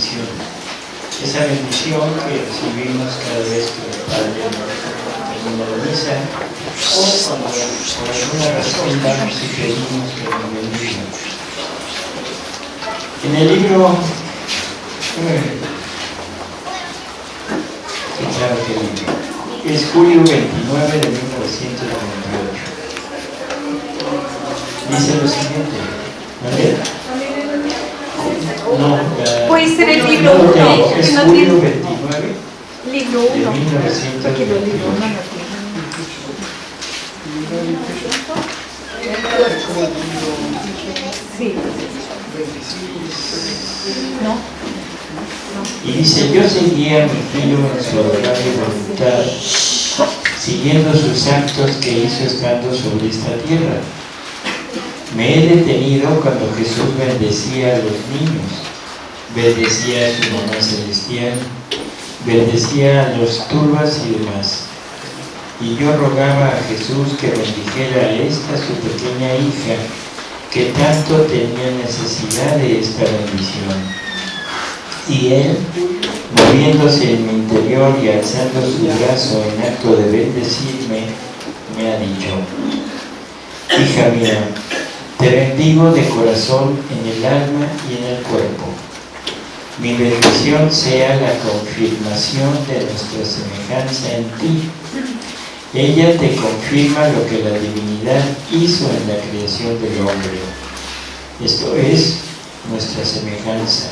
Esa bendición que recibimos cada vez que el Padre termina la misa o cuando por alguna razón vamos y pedimos que nos bendiga. En el libro eh, sí, que libro. Es julio 29 de 1998. Dice lo siguiente. ¿Vale? No, Puede ser el libro no, uno, no, que es no julio tiene- 29 Libro de 1. 1998. Porque los libros no. Sí. ¿No? Y dice, yo seguía a mi filho en su adorable voluntad, siguiendo sus actos que hizo estando sobre esta tierra. Me he detenido cuando Jesús bendecía a los niños, bendecía a su mamá celestial, bendecía a los turbas y demás. Y yo rogaba a Jesús que bendijera a esta su pequeña hija, que tanto tenía necesidad de esta bendición. Y él, moviéndose en mi interior y alzando su brazo en acto de bendecirme, me ha dicho, hija mía, te bendigo de corazón en el alma y en el cuerpo. Mi bendición sea la confirmación de nuestra semejanza en ti. Ella te confirma lo que la divinidad hizo en la creación del hombre. Esto es nuestra semejanza.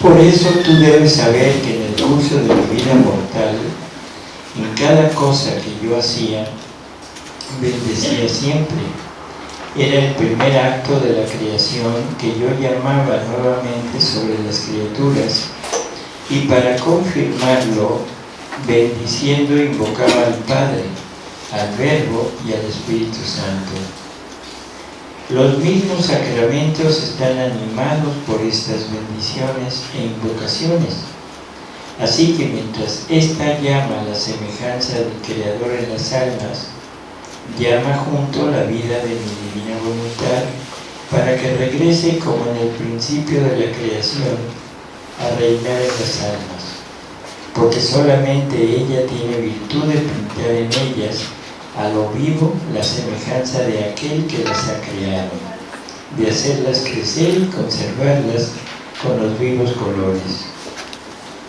Por eso tú debes saber que en el curso de mi vida mortal, en cada cosa que yo hacía, bendecía siempre. Era el primer acto de la creación que yo llamaba nuevamente sobre las criaturas y para confirmarlo, bendiciendo invocaba al Padre, al Verbo y al Espíritu Santo. Los mismos sacramentos están animados por estas bendiciones e invocaciones. Así que mientras esta llama la semejanza del Creador en las almas, llama junto la vida de mi divina voluntad para que regrese como en el principio de la creación a reinar en las almas, porque solamente ella tiene virtud de pintar en ellas a lo vivo la semejanza de aquel que las ha creado, de hacerlas crecer y conservarlas con los vivos colores.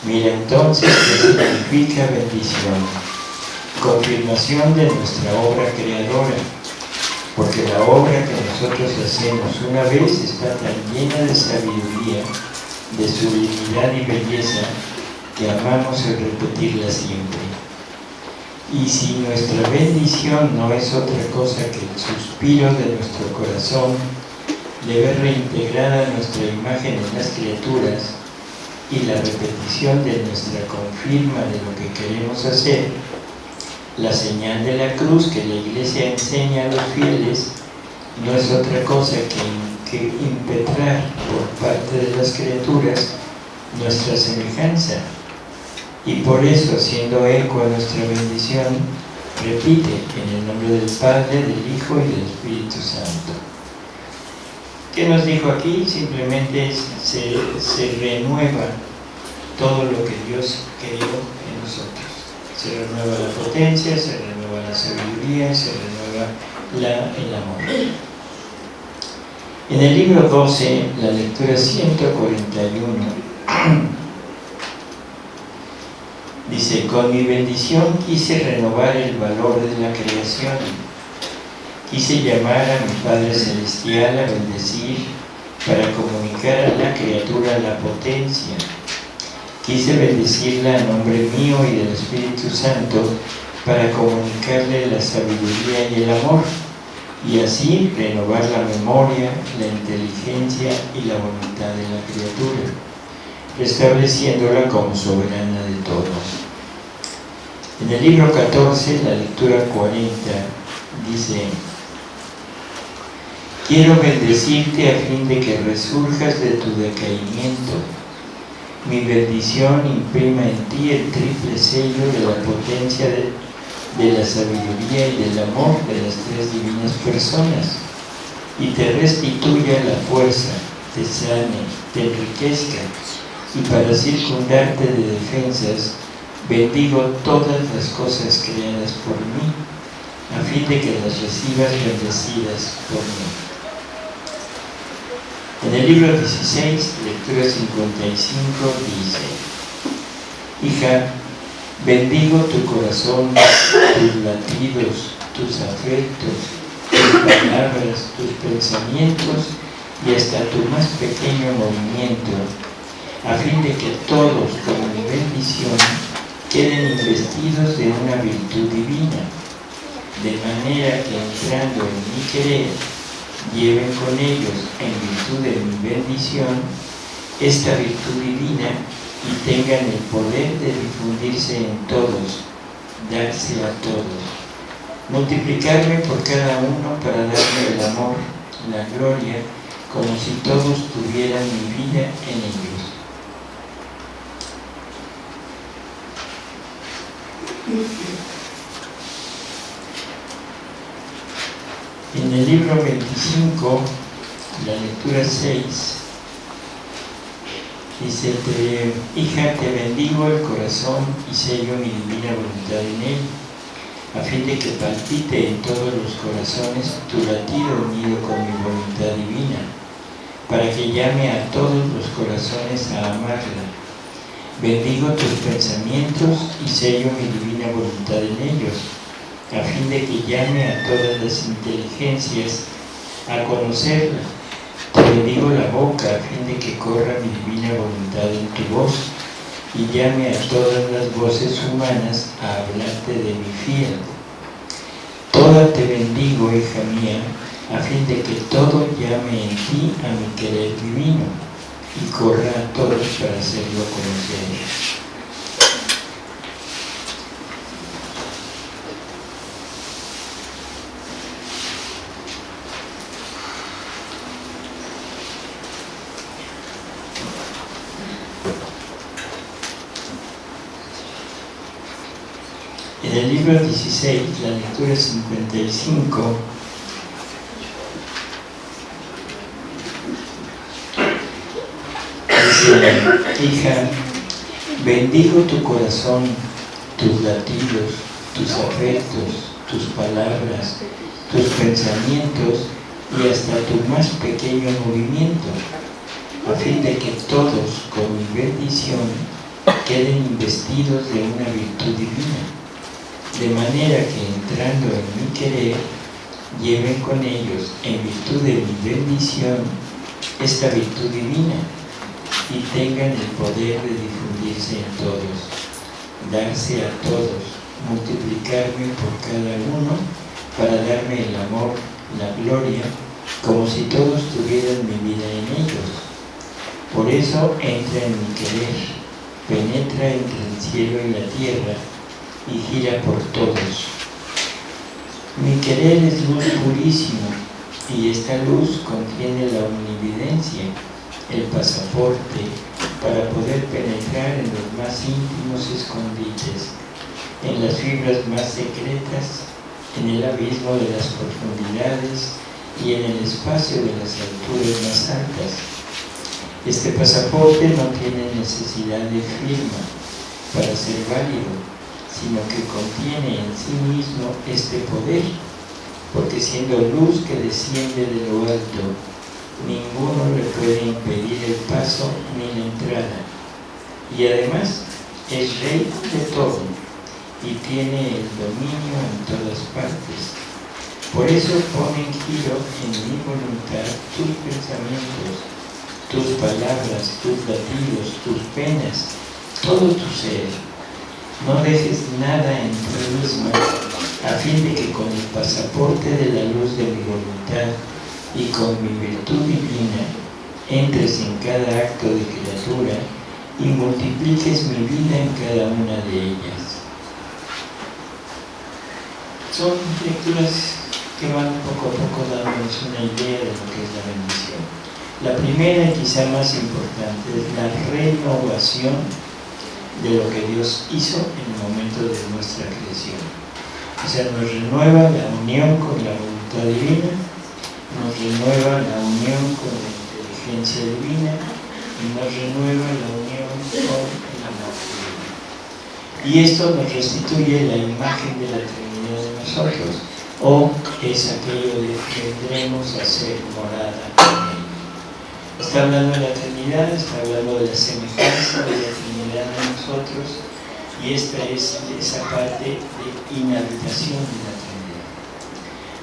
Mira entonces qué significa bendición confirmación de nuestra obra creadora, porque la obra que nosotros hacemos una vez está tan llena de sabiduría, de sublimidad y belleza, que amamos el repetirla siempre. Y si nuestra bendición no es otra cosa que el suspiro de nuestro corazón de ver reintegrada nuestra imagen en las criaturas y la repetición de nuestra confirma de lo que queremos hacer, la señal de la cruz que la Iglesia enseña a los fieles no es otra cosa que, que impetrar por parte de las criaturas nuestra semejanza. Y por eso, haciendo eco a nuestra bendición, repite en el nombre del Padre, del Hijo y del Espíritu Santo. ¿Qué nos dijo aquí? Simplemente se, se renueva todo lo que Dios creó en nosotros se renueva la potencia, se renueva la sabiduría, se renueva la, el amor. En el libro 12, la lectura 141, dice, con mi bendición quise renovar el valor de la creación, quise llamar a mi Padre Celestial a bendecir para comunicar a la criatura la potencia, Quise bendecirla en nombre mío y del Espíritu Santo para comunicarle la sabiduría y el amor y así renovar la memoria, la inteligencia y la voluntad de la criatura, restableciéndola como soberana de todos. En el libro 14, la lectura 40, dice Quiero bendecirte a fin de que resurjas de tu decaimiento mi bendición imprima en ti el triple sello de la potencia de, la sabiduría y del amor de las tres divinas personas y te restituya la fuerza, te sane, te enriquezca, y para circundarte de defensas, bendigo todas las cosas creadas por mí, a fin de que las recibas bendecidas por mí. En el libro 16, lectura 55, dice, Hija, bendigo tu corazón, tus latidos, tus afectos, tus palabras, tus pensamientos y hasta tu más pequeño movimiento, a fin de que todos, como mi bendición, queden investidos de una virtud divina, de manera que entrando en mi querer, lleven con ellos, en virtud de mi bendición, esta virtud divina y tengan el poder de difundirse en todos, darse a todos, multiplicarme por cada uno para darme el amor, la gloria, como si todos tuvieran mi vida en ellos. En el libro 25, la lectura 6, dice, hija, te bendigo el corazón y sello mi divina voluntad en él, a fin de que palpite en todos los corazones tu latido unido con mi voluntad divina, para que llame a todos los corazones a amarla. Bendigo tus pensamientos y sello mi divina voluntad en ellos, a fin de que llame a todas las inteligencias a conocerla. Te bendigo la boca a fin de que corra mi divina voluntad en tu voz y llame a todas las voces humanas a hablarte de mi fiel. Toda te bendigo, hija mía, a fin de que todo llame en ti a mi querer divino y corra a todos para hacerlo conocer. En el libro 16, la lectura 55, dice, hija, bendigo tu corazón, tus latidos, tus afectos, tus palabras, tus pensamientos y hasta tu más pequeño movimiento, a fin de que todos, con mi bendición, queden investidos de una virtud divina de manera que entrando en mi querer, lleven con ellos, en virtud de mi bendición, esta virtud divina y tengan el poder de difundirse en todos, darse a todos, multiplicarme por cada uno para darme el amor, la gloria, como si todos tuvieran mi vida en ellos. Por eso entra en mi querer, penetra entre el cielo y la tierra, y gira por todos. Mi querer es luz purísimo y esta luz contiene la omnividencia, el pasaporte para poder penetrar en los más íntimos escondites, en las fibras más secretas, en el abismo de las profundidades y en el espacio de las alturas más altas. Este pasaporte no tiene necesidad de firma para ser válido, sino que contiene en sí mismo este poder, porque siendo luz que desciende de lo alto, ninguno le puede impedir el paso ni la entrada. Y además es rey de todo y tiene el dominio en todas partes. Por eso pone en giro en mi voluntad tus pensamientos, tus palabras, tus latidos, tus penas, todo tu ser no dejes nada en ti mismo, a fin de que con el pasaporte de la luz de mi voluntad y con mi virtud divina entres en cada acto de criatura y multipliques mi vida en cada una de ellas. Son lecturas que van poco a poco dándonos una idea de lo que es la bendición. La primera y quizá más importante es la renovación de lo que Dios hizo en el momento de nuestra creación. O sea, nos renueva la unión con la voluntad divina, nos renueva la unión con la urgencia divina y nos renueva la unión con el amor divino. Y esto nos restituye la imagen de la Trinidad de nosotros, o es aquello de que vendremos a ser morada. Está hablando de la Trinidad, está hablando de la semejanza de la Trinidad de nosotros, y esta es esa parte de inhabitación de la Trinidad.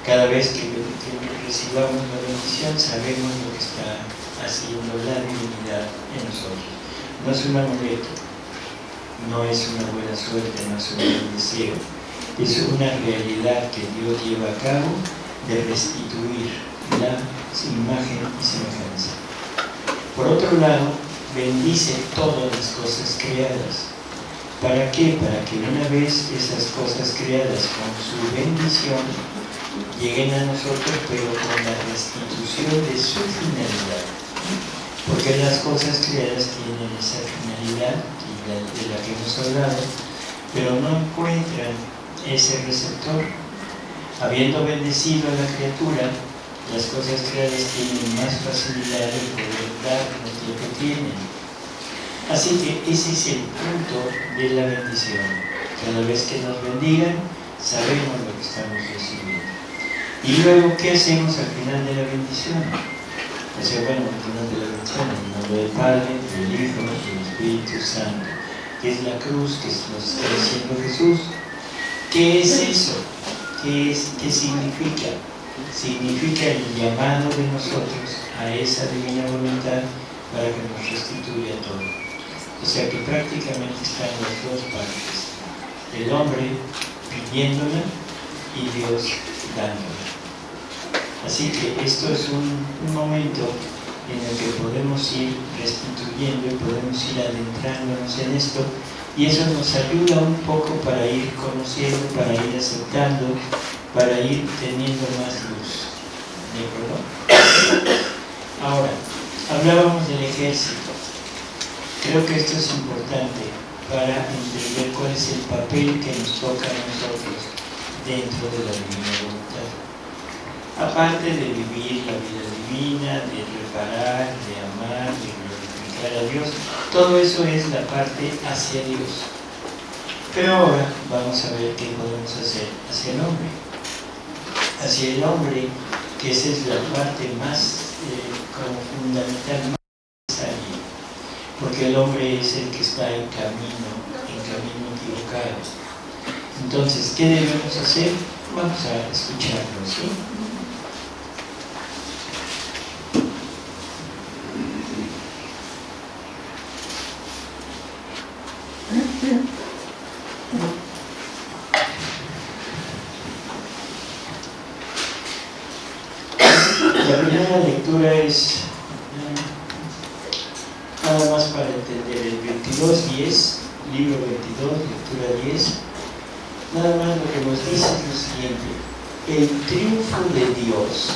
Cada vez que, que recibamos la bendición sabemos lo que está haciendo la divinidad en nosotros. No es un amuleto, no es una buena suerte, no es un buen deseo, es una realidad que Dios lleva a cabo de restituir la imagen y semejanza. Por otro lado, bendice todas las cosas creadas. ¿Para qué? Para que una vez esas cosas creadas con su bendición lleguen a nosotros, pero con la restitución de su finalidad. Porque las cosas creadas tienen esa finalidad de la que hemos hablado, pero no encuentran ese receptor. Habiendo bendecido a la criatura, las cosas creadas tienen más facilidad de poder darnos lo que tienen. Así que ese es el punto de la bendición. Cada vez que nos bendigan, sabemos lo que estamos recibiendo. Y luego, ¿qué hacemos al final de la bendición? O sea, bueno, al final de la bendición, en nombre del Padre, del Hijo del Espíritu Santo, que es la cruz que nos está diciendo Jesús. ¿Qué es eso? ¿Qué, es, qué significa? Significa el llamado de nosotros a esa divina voluntad para que nos restituya todo. O sea que prácticamente están las dos partes. El hombre pidiéndola y Dios dándola. Así que esto es un, un, momento en el que podemos ir restituyendo y podemos ir adentrándonos en esto y eso nos ayuda un poco para ir conociendo, para ir aceptando, para ir teniendo más luz. ¿De acuerdo? Ahora, hablábamos del ejército. Creo que esto es importante para entender cuál es el papel que nos toca a nosotros dentro de la divina voluntad. Aparte de vivir la vida divina, de reparar, de amar, de glorificar a Dios, todo eso es la parte hacia Dios. Pero ahora vamos a ver qué podemos hacer hacia el hombre. Hacia el hombre, que esa es la parte más eh, como fundamental. Porque el hombre es el que está en camino, en camino equivocado. Entonces, ¿qué debemos hacer? Vamos a escucharlo, ¿sí? La lectura es nada más para entender el 22.10, libro 22, lectura 10. Nada más lo que nos dice es lo siguiente, el triunfo de Dios,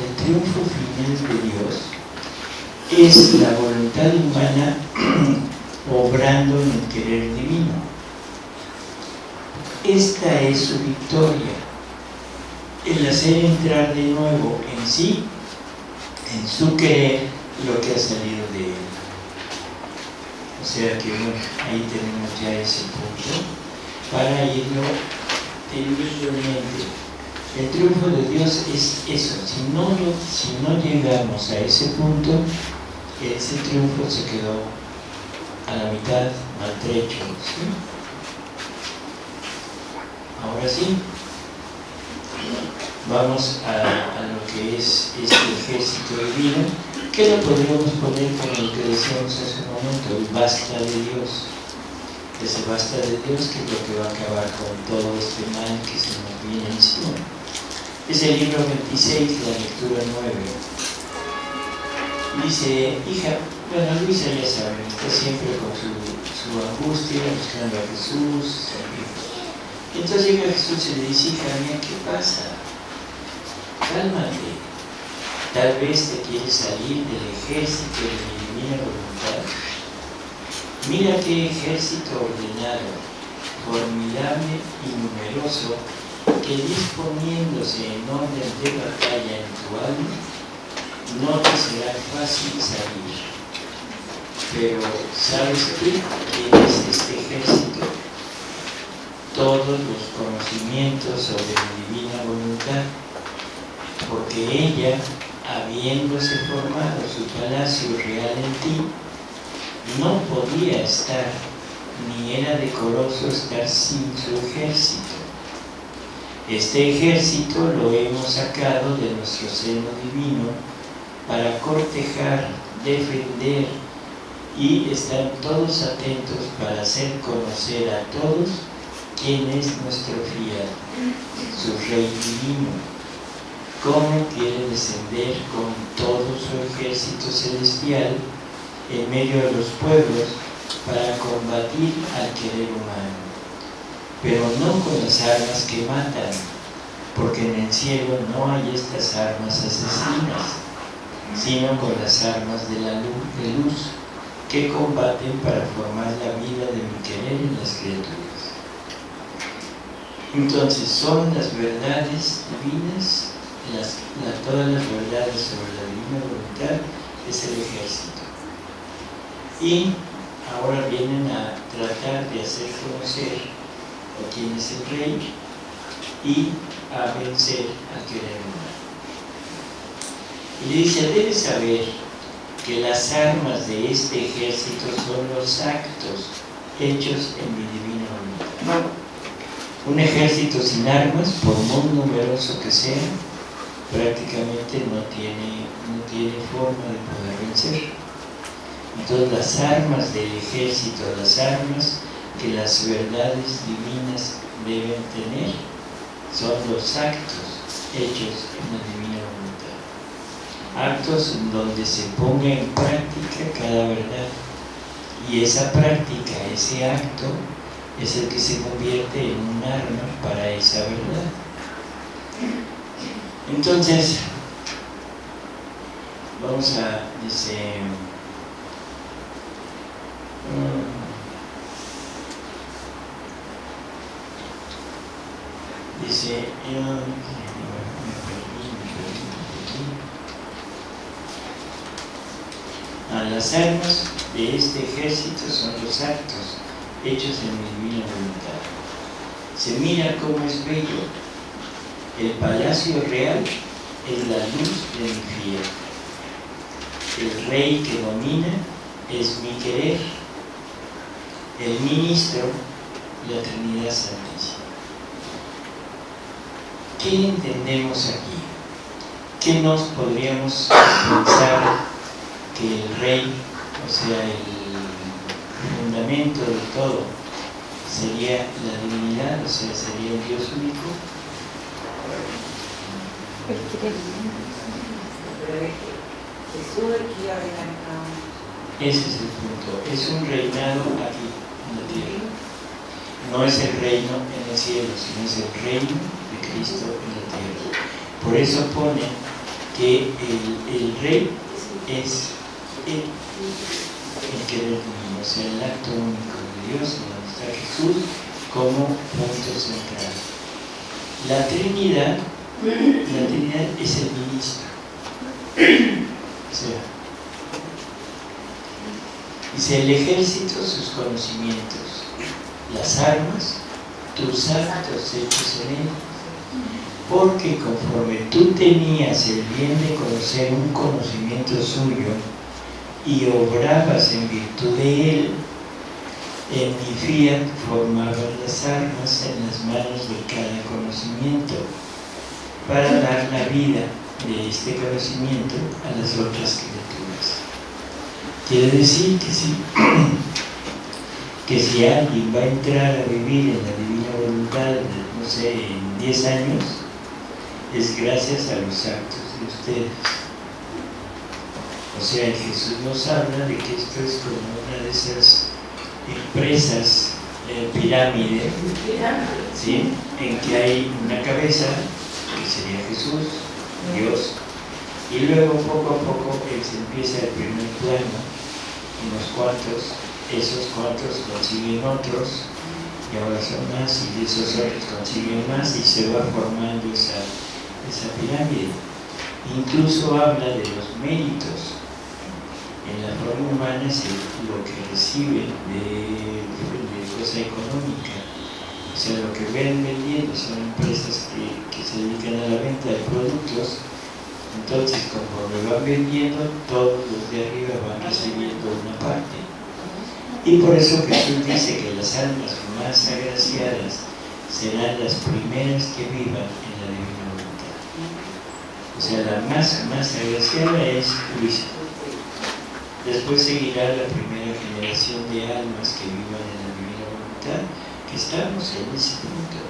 el triunfo final de Dios, es la voluntad humana obrando en el querer divino. Esta es su victoria, el hacer entrar de nuevo en sí, en su querer, lo que ha salido de él. O sea que bueno, ahí tenemos ya ese punto para irlo teniendo en mente. El triunfo de Dios es eso, si no, si no llegamos a ese punto, ese triunfo se quedó a la mitad maltrecho. Ahora sí, vamos a, a, lo que es este ejército divino, que lo podríamos poner con lo que decíamos hace un momento, el basta de Dios. Ese basta de Dios que es lo que va a acabar con todo este mal que se nos viene encima. Es el libro 26, la lectura 9. Dice, hija, bueno, Luisa ya sabe, está siempre con su, su angustia, buscando a Jesús. Entonces llega Jesús y le dice, hija mía, ¿qué pasa? Cálmate. Tal vez te quieres salir del ejército de mi divina voluntad. Mira qué ejército ordenado, formidable y numeroso, que disponiéndose en orden de batalla en tu alma, no te será fácil salir. Pero ¿sabes qué? Tienes este ejército, todos los conocimientos sobre la divina voluntad, porque ella, habiéndose formado su palacio real en ti, no podía estar, ni era decoroso estar sin su ejército. Este ejército lo hemos sacado de nuestro seno divino para cortejar, defender y estar todos atentos para hacer conocer a todos quién es nuestro fiel, su Rey divino, cómo quiere descender con todo su ejército celestial en medio de los pueblos para combatir al querer humano pero no con las armas que matan, porque en el cielo no hay estas armas asesinas, sino con las armas de la luz, luz que combaten para formar la vida de mi querer en las criaturas. Entonces son las verdades divinas, todas las verdades sobre la divina voluntad es el ejército. Y ahora vienen a tratar de hacer conocer o quién es el rey y a vencer al querer. Y le dice, debes saber que las armas de este ejército son los actos hechos en mi divina voluntad. Un ejército sin armas, por muy numeroso que sea, prácticamente no tiene, no tiene forma de poder vencer. Entonces las armas del ejército, las armas que las verdades divinas deben tener son los actos hechos en la divina voluntad. Actos en donde se ponga en práctica cada verdad. Y esa práctica, ese acto, es el que se convierte en un arma para esa verdad. Entonces, vamos a, dice, dice, a las armas de este ejército son los actos hechos en mi divina voluntad. Se mira cómo es bello. El palacio real es la luz de mi fiel. El rey que domina es mi querer. El ministro, la Trinidad Santísima. ¿Qué entendemos aquí? ¿Qué nos podríamos pensar que el rey, o sea, el fundamento de todo, sería la divinidad, o sea, sería el Dios único? Ese es el punto. Es un reinado aquí, en la tierra. No es el reino en el cielo, sino es el reino Cristo en la tierra. Por eso pone que el, rey es el, el querer o sea, el acto único de Dios, donde está Jesús como punto central. La Trinidad, la Trinidad es el ministro. O sea, dice el ejército sus conocimientos, las armas, tus actos hechos en él porque conforme tú tenías el bien de conocer un conocimiento suyo y obrabas en virtud de él, en mi fiat formabas las armas en las manos de cada conocimiento para dar la vida de este conocimiento a las otras criaturas. Quiere decir que si, que si alguien va a entrar a vivir en la divina voluntad, no sé, en 10 años, es gracias a los actos de ustedes. O sea, Jesús nos habla de que esto es como una de esas empresas eh, pirámide, ¿sí? en que hay una cabeza, sería Jesús, Dios, y luego poco a poco se empieza el primer plano, unos cuantos, esos cuantos consiguen otros, y ahora son más, y esos otros consiguen más, y se va formando esa esa pirámide. Incluso habla de los méritos. En la forma humana es lo que reciben de, de cosa económica. O sea, lo que ven vendiendo son empresas que, que se dedican a la venta de productos entonces, conforme van vendiendo, todos los de arriba van recibiendo una parte. Y por eso Jesús dice que las almas más agraciadas serán las primeras que vivan en la divina voluntad. O sea, la más, más agraciada es Luisa. Después seguirá la primera generación de almas que vivan en la divina voluntad, que estamos en ese punto.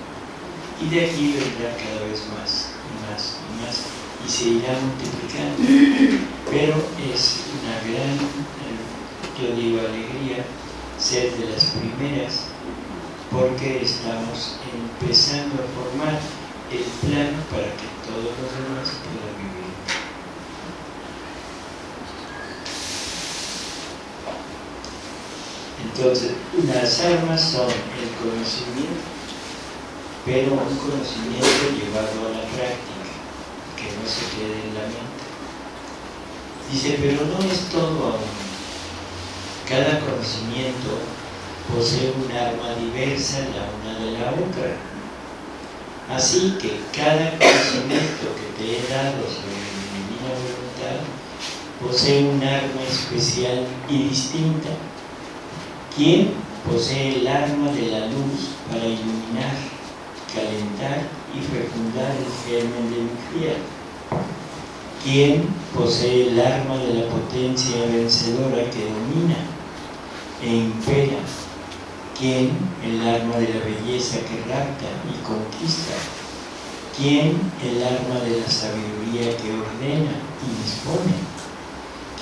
Y de aquí vendrá cada vez más y más y más y se irá multiplicando. Pero es una gran, yo digo, alegría ser de las primeras porque estamos empezando a formar el plano para que todos los demás puedan vivir. Entonces, las armas son el conocimiento, pero un conocimiento llevado a la práctica que no se quede en la mente. Dice, pero no es todo aún. Cada conocimiento posee un arma diversa la una de la otra. Así que cada conocimiento que te he dado sobre mi divina voluntad posee un arma especial y distinta. ¿Quién posee el arma de la luz para iluminar, calentar y fecundar el germen de mi fiel. ¿Quién posee el arma de la potencia vencedora que domina e impera? ¿Quién el arma de la belleza que rapta y conquista? ¿Quién el arma de la sabiduría que ordena y dispone?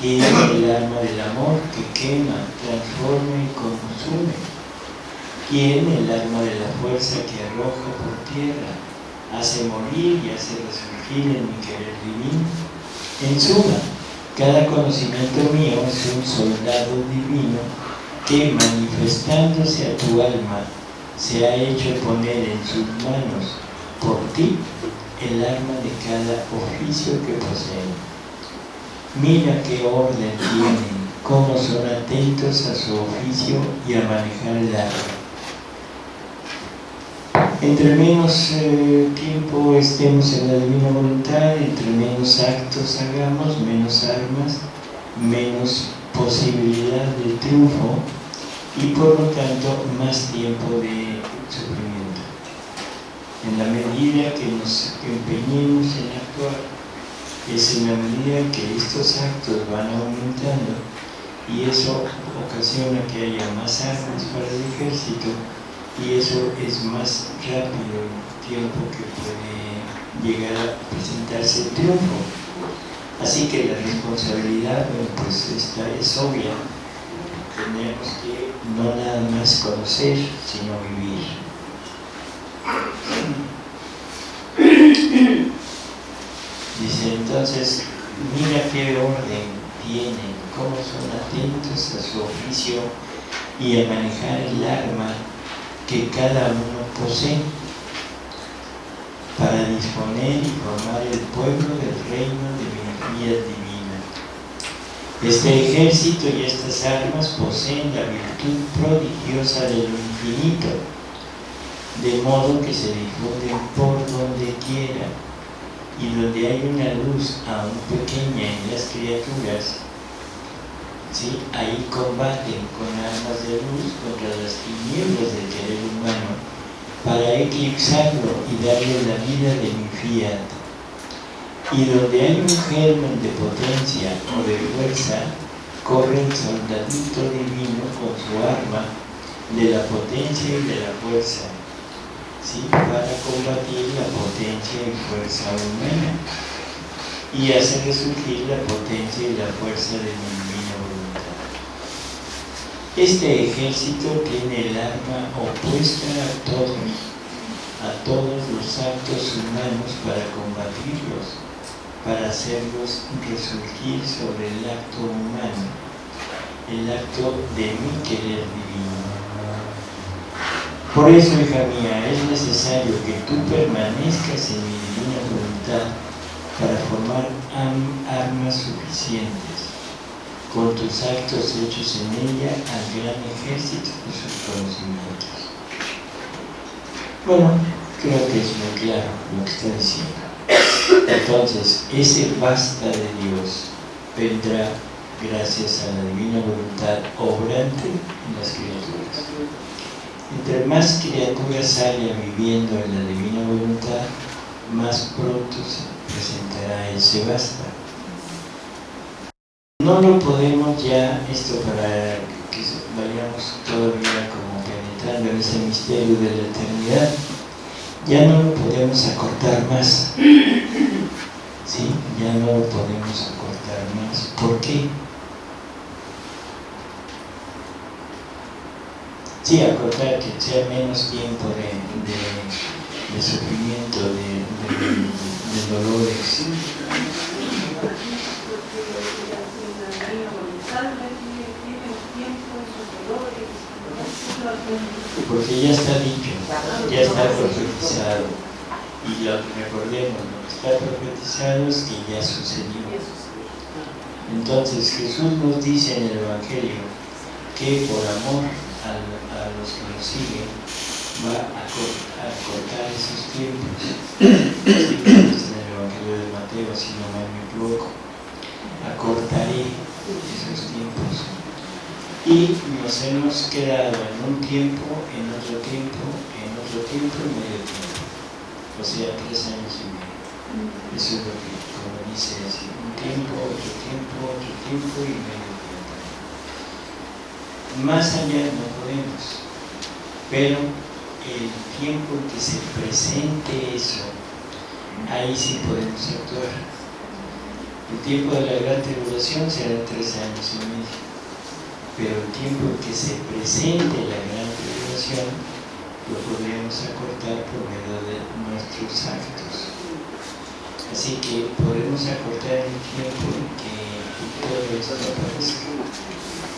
¿Quién el arma del amor que quema, transforma y consume? ¿Quién el arma de la fuerza que arroja por tierra? hace morir y hace resurgir en mi querer divino. En suma, cada conocimiento mío es un soldado divino que manifestándose a tu alma se ha hecho poner en sus manos por ti el arma de cada oficio que poseen. Mira qué orden tienen, cómo son atentos a su oficio y a manejar el arma entre menos eh, tiempo estemos en la divina voluntad, entre menos actos hagamos, menos armas, menos posibilidad de triunfo y por lo tanto más tiempo de sufrimiento. En la medida que nos empeñemos en actuar, es en la medida que estos actos van aumentando y eso ocasiona que haya más armas para el ejército y eso es más rápido el tiempo que puede llegar a presentarse el triunfo. Así que la responsabilidad pues esta es obvia. Tenemos que no nada más conocer, sino vivir. Dice entonces, mira qué orden tienen, cómo son atentos a su oficio y a manejar el arma que cada uno posee para disponer y formar el pueblo del reino de energía divina. Este ejército y estas armas poseen la virtud prodigiosa de lo infinito, de modo que se difunden por donde quiera y donde hay una luz aún pequeña en las criaturas, ahí combaten con armas de luz contra las tinieblas del querer humano para eclipsarlo y darle la vida de mi fiat. Y donde hay un germen de potencia o de fuerza, corre el soldadito divino con su arma de la potencia y de la fuerza, ¿sí? para combatir la potencia y fuerza humana y hacer resurgir la potencia y la fuerza de mi este ejército tiene el arma opuesta a todos, a todos los actos humanos para combatirlos, para hacerlos resurgir sobre el acto humano, el acto de mi querer divino. Por eso, hija mía, es necesario que tú permanezcas en mi divina voluntad para formar armas suficientes con tus actos hechos en ella al gran ejército de sus conocimientos. Bueno, creo que es muy claro lo que está diciendo. Entonces, ese basta de Dios vendrá gracias a la divina voluntad obrante en las criaturas. Entre más criaturas haya viviendo en la divina voluntad, más pronto se presentará ese basta. No lo podemos ya, esto para que vayamos todavía como penetrando en ese misterio de la eternidad, ya no lo podemos acortar más. ¿Sí? Ya no lo podemos acortar más. ¿Por qué? Sí, acortar que sea menos tiempo de, de, sufrimiento, de, de, dolores. Porque ya está dicho, ya está profetizado. Y lo que recordemos, lo que está profetizado es que ya sucedió. Entonces Jesús nos dice en el Evangelio que por amor a, los que nos siguen, va a, cortar esos tiempos. en el Evangelio de Mateo, si no me equivoco. Acortaré esos tiempos. Y nos hemos quedado en un tiempo, en otro tiempo, en otro tiempo y medio tiempo. O sea, tres años y medio. Eso es lo que, como dice así, un tiempo, otro tiempo, otro tiempo y medio más allá no podemos, pero el tiempo en que se presente eso, ahí sí podemos actuar. El tiempo de la gran tribulación será tres años y medio, pero el tiempo en que se presente la gran tribulación lo podríamos acortar por medio de nuestros actos. Así que podemos acortar el tiempo en que todo esto aparezca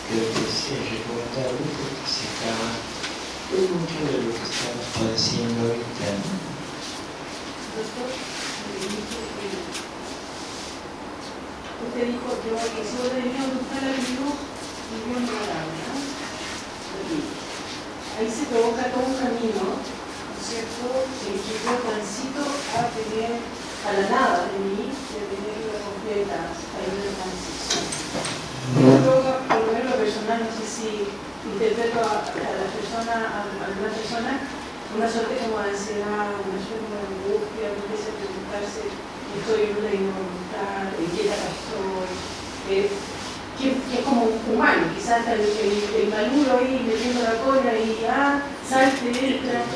creo que es recomendable porque se acaba pues, mucho de lo que estamos padeciendo ahorita. Doctor, usted dijo que si vos venía a buscar al Dios, Dios no ¿no? Ahí se provoca todo un camino, ¿no es cierto?, que yo transito a tener a la nada de mí, de tener una completa, ahí una transición. Personal, no sé si interpreto a, la persona, a, alguna persona, una suerte como de ansiedad, una suerte como de angustia, empieza a preguntarse, estoy en una involuntad, en qué etapa estoy, eh, que, es como humano, quizás hasta el, el, maluro ahí metiendo la cola y ah, salte, entra.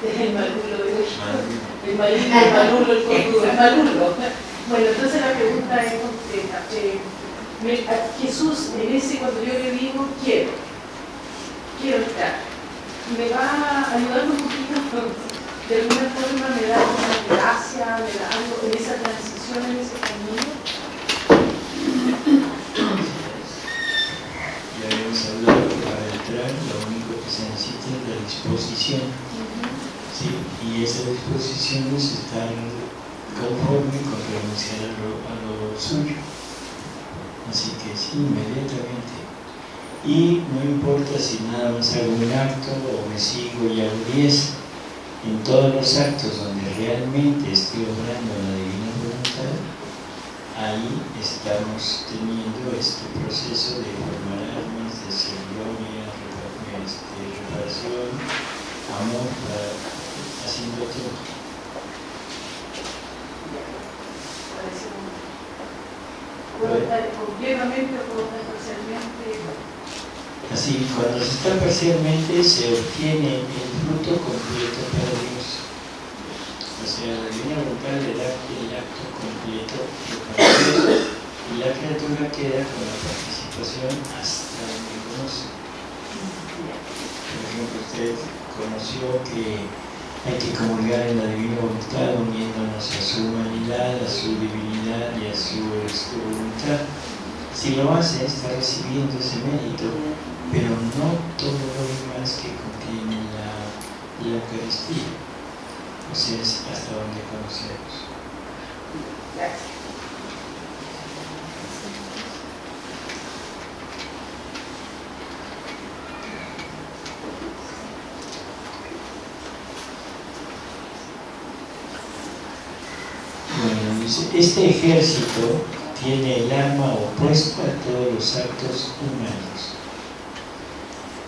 El maluro de hoy. El maluro, el maluro, el el maluro. Bueno, entonces la pregunta es concreta. Eh, Jesús en ese cuando yo le digo quiero, quiero estar, me va a ayudar un poquito, de alguna forma me da una gracia, me da algo en esa transición, en ese camino. Ya habíamos hablado que para entrar lo único que se necesita es la disposición. ¿sí? Y esa disposición es estar conforme con renunciar a lo, a lo suyo. Así que sí, inmediatamente. Y no importa si nada más hago un acto o me sigo y hago 10, en todos los actos donde realmente estoy obrando la divina voluntad, ahí estamos teniendo este proceso de formar almas, de ser gloria, reparación, amor, haciendo todo. Completamente o puedo parcialmente. Así, cuando se está parcialmente se obtiene el fruto completo para Dios. O sea, la divina voluntad le da el acto completo para Dios y la criatura queda con la participación hasta donde conoce. Por ejemplo, usted conoció que hay que comulgar en la divina voluntad uniéndonos a su humanidad, a su divinidad y a su, voluntad. Si lo hace, está recibiendo ese mérito, pero no todo lo demás que contiene la, la Eucaristía. O sea, es hasta donde conocemos. Gracias. Este ejército tiene el arma opuesta a todos los actos humanos,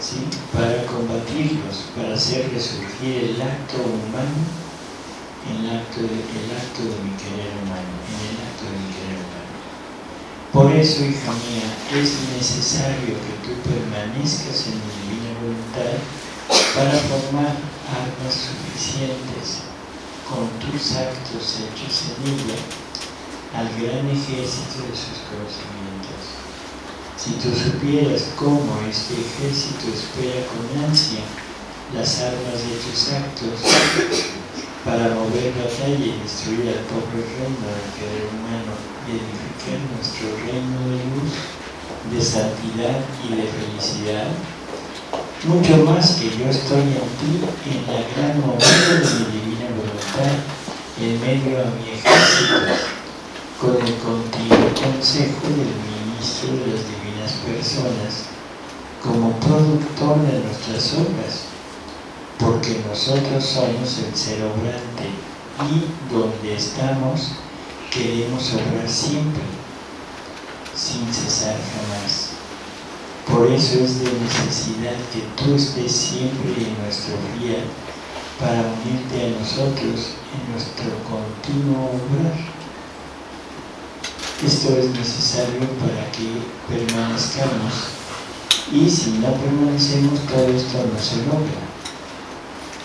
¿sí? para combatirlos, para hacer resurgir el acto humano el acto, de, el acto de mi querer humano, en el acto de mi querer humano. Por eso, hija mía, es necesario que tú permanezcas en mi divina voluntad para formar armas suficientes con tus actos hechos en ella al gran ejército de sus conocimientos. Si tú supieras cómo este ejército espera con ansia las armas de tus actos para mover batalla y destruir al pobre reino del querer humano y edificar nuestro reino de luz, de santidad y de felicidad, mucho más que yo estoy en ti en la gran momento de mi divina voluntad en medio a mi ejército con el continuo consejo del ministro de las divinas personas como productor de nuestras obras, porque nosotros somos el ser obrante y donde estamos queremos obrar siempre, sin cesar jamás. Por eso es de necesidad que tú estés siempre en nuestro día para unirte a nosotros en nuestro continuo obrar. Esto es necesario para que permanezcamos y si no permanecemos todo esto no se logra.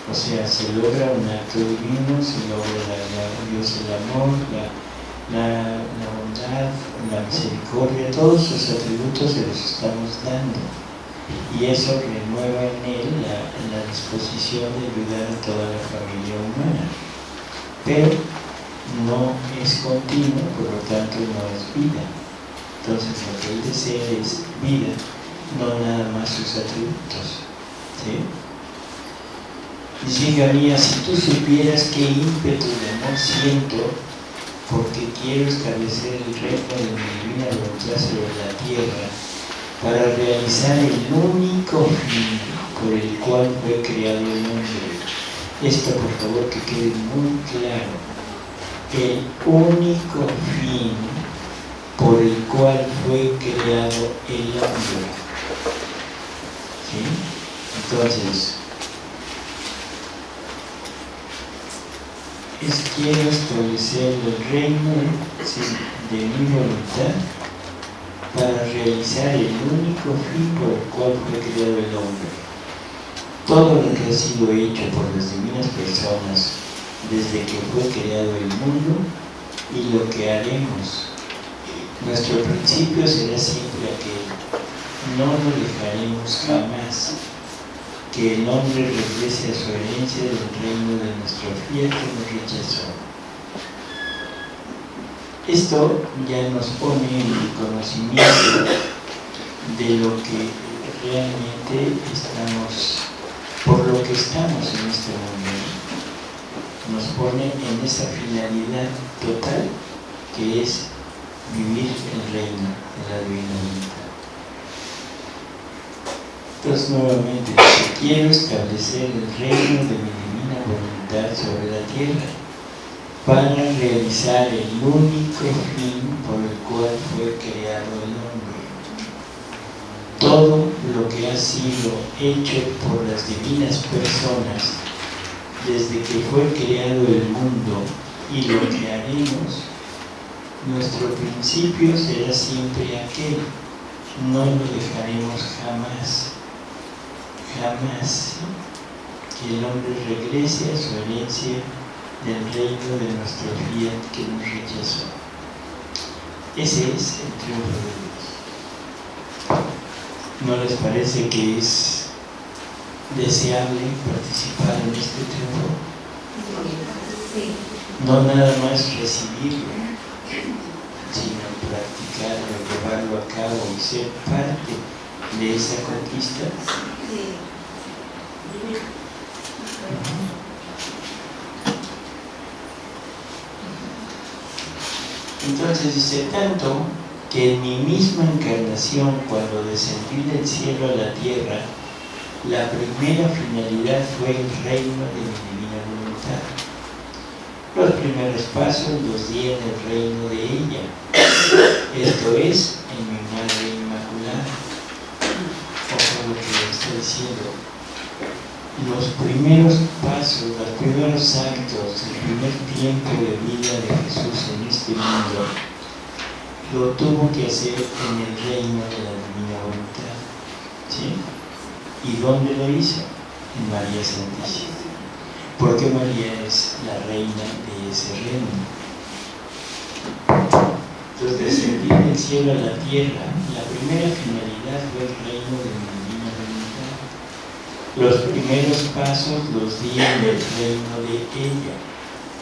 O sea, se logra un acto divino, se logra la, Dios el amor, la, bondad, la misericordia, todos sus atributos se los estamos dando. Y eso renueva en él la, disposición de ayudar a toda la familia humana. Pero no es continuo, por lo tanto no es vida. Entonces lo que él desea es vida, no nada más sus atributos. ¿sí? Dice Gabriela, si tú supieras qué ímpetu de amor siento porque quiero establecer el reino de mi divina voluntad sobre la tierra para realizar el único fin por el cual fue creado el hombre. Esto por favor que quede muy claro el único fin por el cual fue creado el hombre. ¿Sí? Entonces, es quiero establecer el reino de mi voluntad para realizar el único fin por el cual fue creado el hombre. Todo lo que ha sido hecho por las divinas personas desde que fue creado el mundo y lo que haremos. Nuestro principio será siempre aquel, no lo dejaremos jamás, que el hombre regrese a su herencia del reino de nuestro fiel que nos rechazó. Esto ya nos pone en el conocimiento de lo que realmente estamos, por lo que estamos en este mundo nos pone en esa finalidad total que es vivir el reino de la divina. Entonces nuevamente quiero establecer el reino de mi divina voluntad sobre la tierra para realizar el único fin por el cual fue creado el hombre. Todo lo que ha sido hecho por las divinas personas desde que fue creado el mundo y lo que haremos, nuestro principio será siempre aquel, no lo dejaremos jamás, jamás, que el hombre regrese a su herencia del reino de nuestro fiat que nos rechazó. Ese es el triunfo de Dios. ¿No les parece que es deseable participar en este triunfo. No nada más recibirlo, sino practicarlo, llevarlo a cabo y ser parte de esa conquista. Entonces dice tanto que en mi misma encarnación, cuando descendí del cielo a la tierra, la primera finalidad fue el reino de mi divina voluntad. Los primeros pasos los di en el reino de ella, esto es, en mi Madre Inmaculada. Ojo lo que está diciendo. Los primeros pasos, los primeros actos, el primer tiempo de vida de Jesús en este mundo, lo tuvo que hacer en el reino de la divina voluntad. ¿Sí? ¿Y dónde lo hizo? En María Santísima porque María es la reina de ese reino. Entonces, descendir del cielo a la tierra, la primera finalidad fue el reino de voluntad. Los primeros pasos los di en el reino de ella,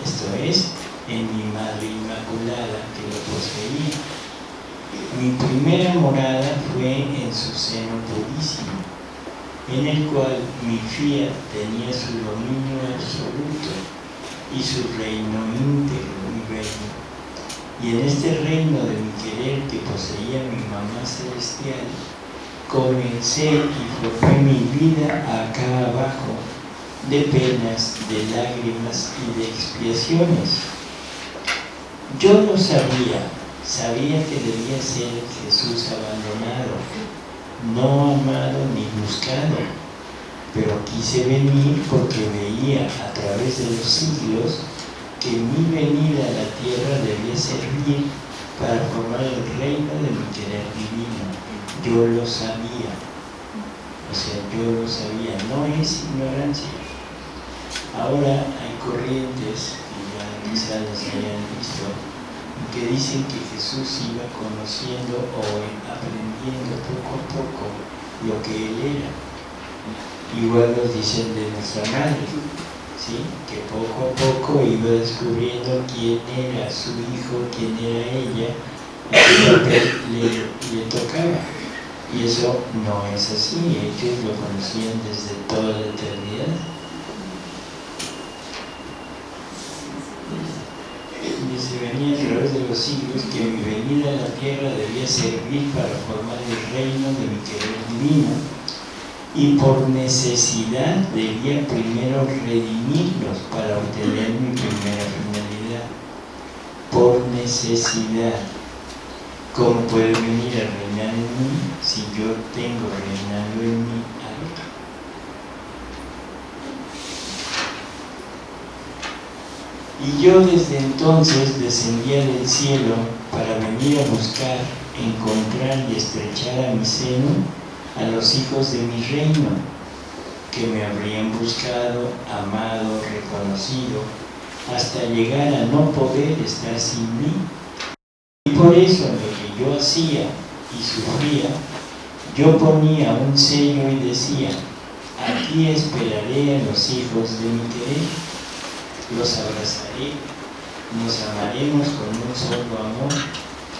esto es, en mi Madre Inmaculada que lo poseía. Mi primera morada fue en su seno purísimo en el cual mi fiat tenía su dominio absoluto y su reino íntegro, mi reino. Y en este reino de mi querer que poseía mi mamá celestial, comencé y formé mi vida acá abajo, de penas, de lágrimas y de expiaciones. Yo lo sabía, sabía que debía ser Jesús abandonado, no amado ni buscado, pero quise venir porque veía a través de los siglos que mi venida a la tierra debía servir para formar el reino de mi querer divino. Yo lo sabía, o sea, yo lo sabía, no es ignorancia. Ahora hay corrientes, que ya quizás las hayan visto, que dicen que Jesús iba conociendo o aprendiendo poco a poco lo que Él era. Igual nos dicen de nuestra madre, ¿sí? que poco a poco iba descubriendo quién era su hijo, quién era ella, y le, le tocaba. Y eso no es así, ellos lo conocían desde toda la eternidad. se venía a través de los siglos que mi venida a la tierra debía servir para formar el reino de mi querer divino y por necesidad debía primero redimirlos para obtener mi primera finalidad. Por necesidad. ¿Cómo puede venir a reinar en mí si yo tengo reinado en mí Y yo desde entonces descendía del cielo para venir a buscar, encontrar y estrechar a mi seno a los hijos de mi reino, que me habrían buscado, amado, reconocido, hasta llegar a no poder estar sin mí. Y por eso lo yo hacía y sufría, yo ponía un sello y decía, aquí esperaré a los hijos de mi querer los abrazaré, nos amaremos con un solo amor,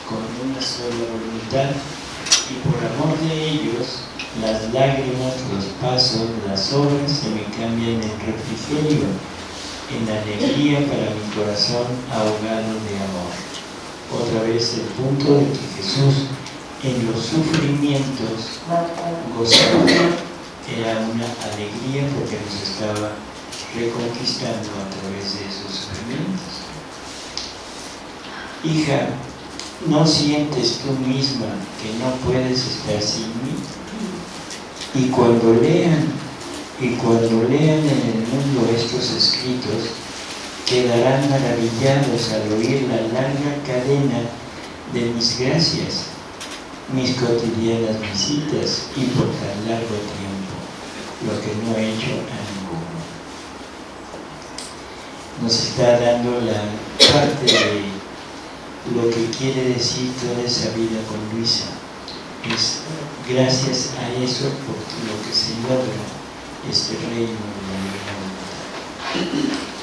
con una sola voluntad, y por amor de ellos, las lágrimas, los pasos, las obras se me cambian en refrigerio, en alegría para mi corazón ahogado de amor. Otra vez el punto de que Jesús en los sufrimientos gozaba, era una alegría porque nos estaba reconquistando a través de esos sufrimientos. Hija, ¿no sientes tú misma que no puedes estar sin mí? Y cuando lean, y cuando lean en el mundo estos escritos, quedarán maravillados al oír la larga cadena de mis gracias, mis cotidianas visitas y por tan largo tiempo, lo que no he hecho nos está dando la parte de lo que quiere decir toda esa vida con Luisa. Es gracias a eso por lo que se logra este reino de la vida.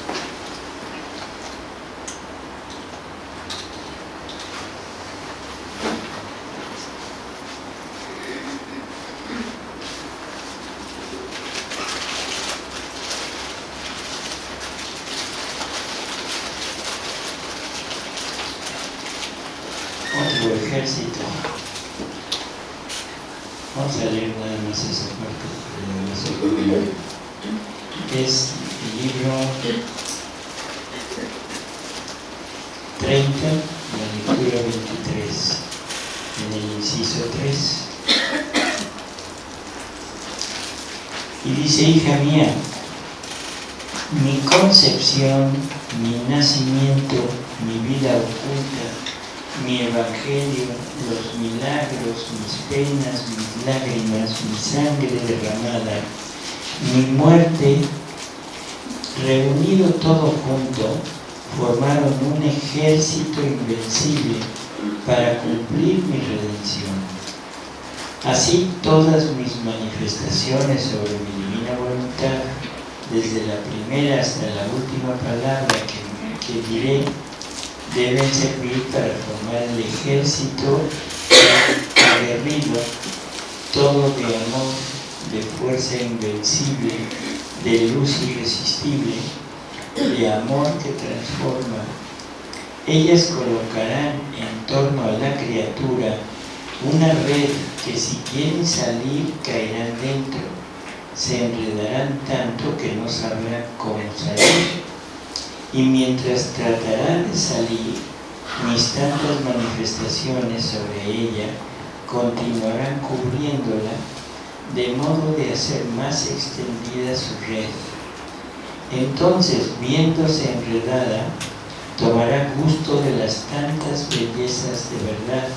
Es el libro 30, la lectura 23, en el inciso 3. Y dice, hija mía, mi concepción, mi nacimiento, mi vida oculta, mi evangelio, los milagros, mis penas, mis lágrimas, mi sangre derramada, mi muerte, reunido todo junto, formaron un ejército invencible para cumplir mi redención. Así todas mis manifestaciones sobre mi divina voluntad, desde la primera hasta la última palabra que, que diré, deben servir para formar el ejército aguerrido, todo de amor, de fuerza invencible, de luz irresistible, de amor que transforma. Ellas colocarán en torno a la criatura una red que si quieren salir caerán dentro, se enredarán tanto que no sabrán cómo salir. Y mientras tratarán de salir, mis tantas manifestaciones sobre ella continuarán cubriéndola de modo de hacer más extendida su red. Entonces, viéndose enredada, tomará gusto de las tantas bellezas de verdad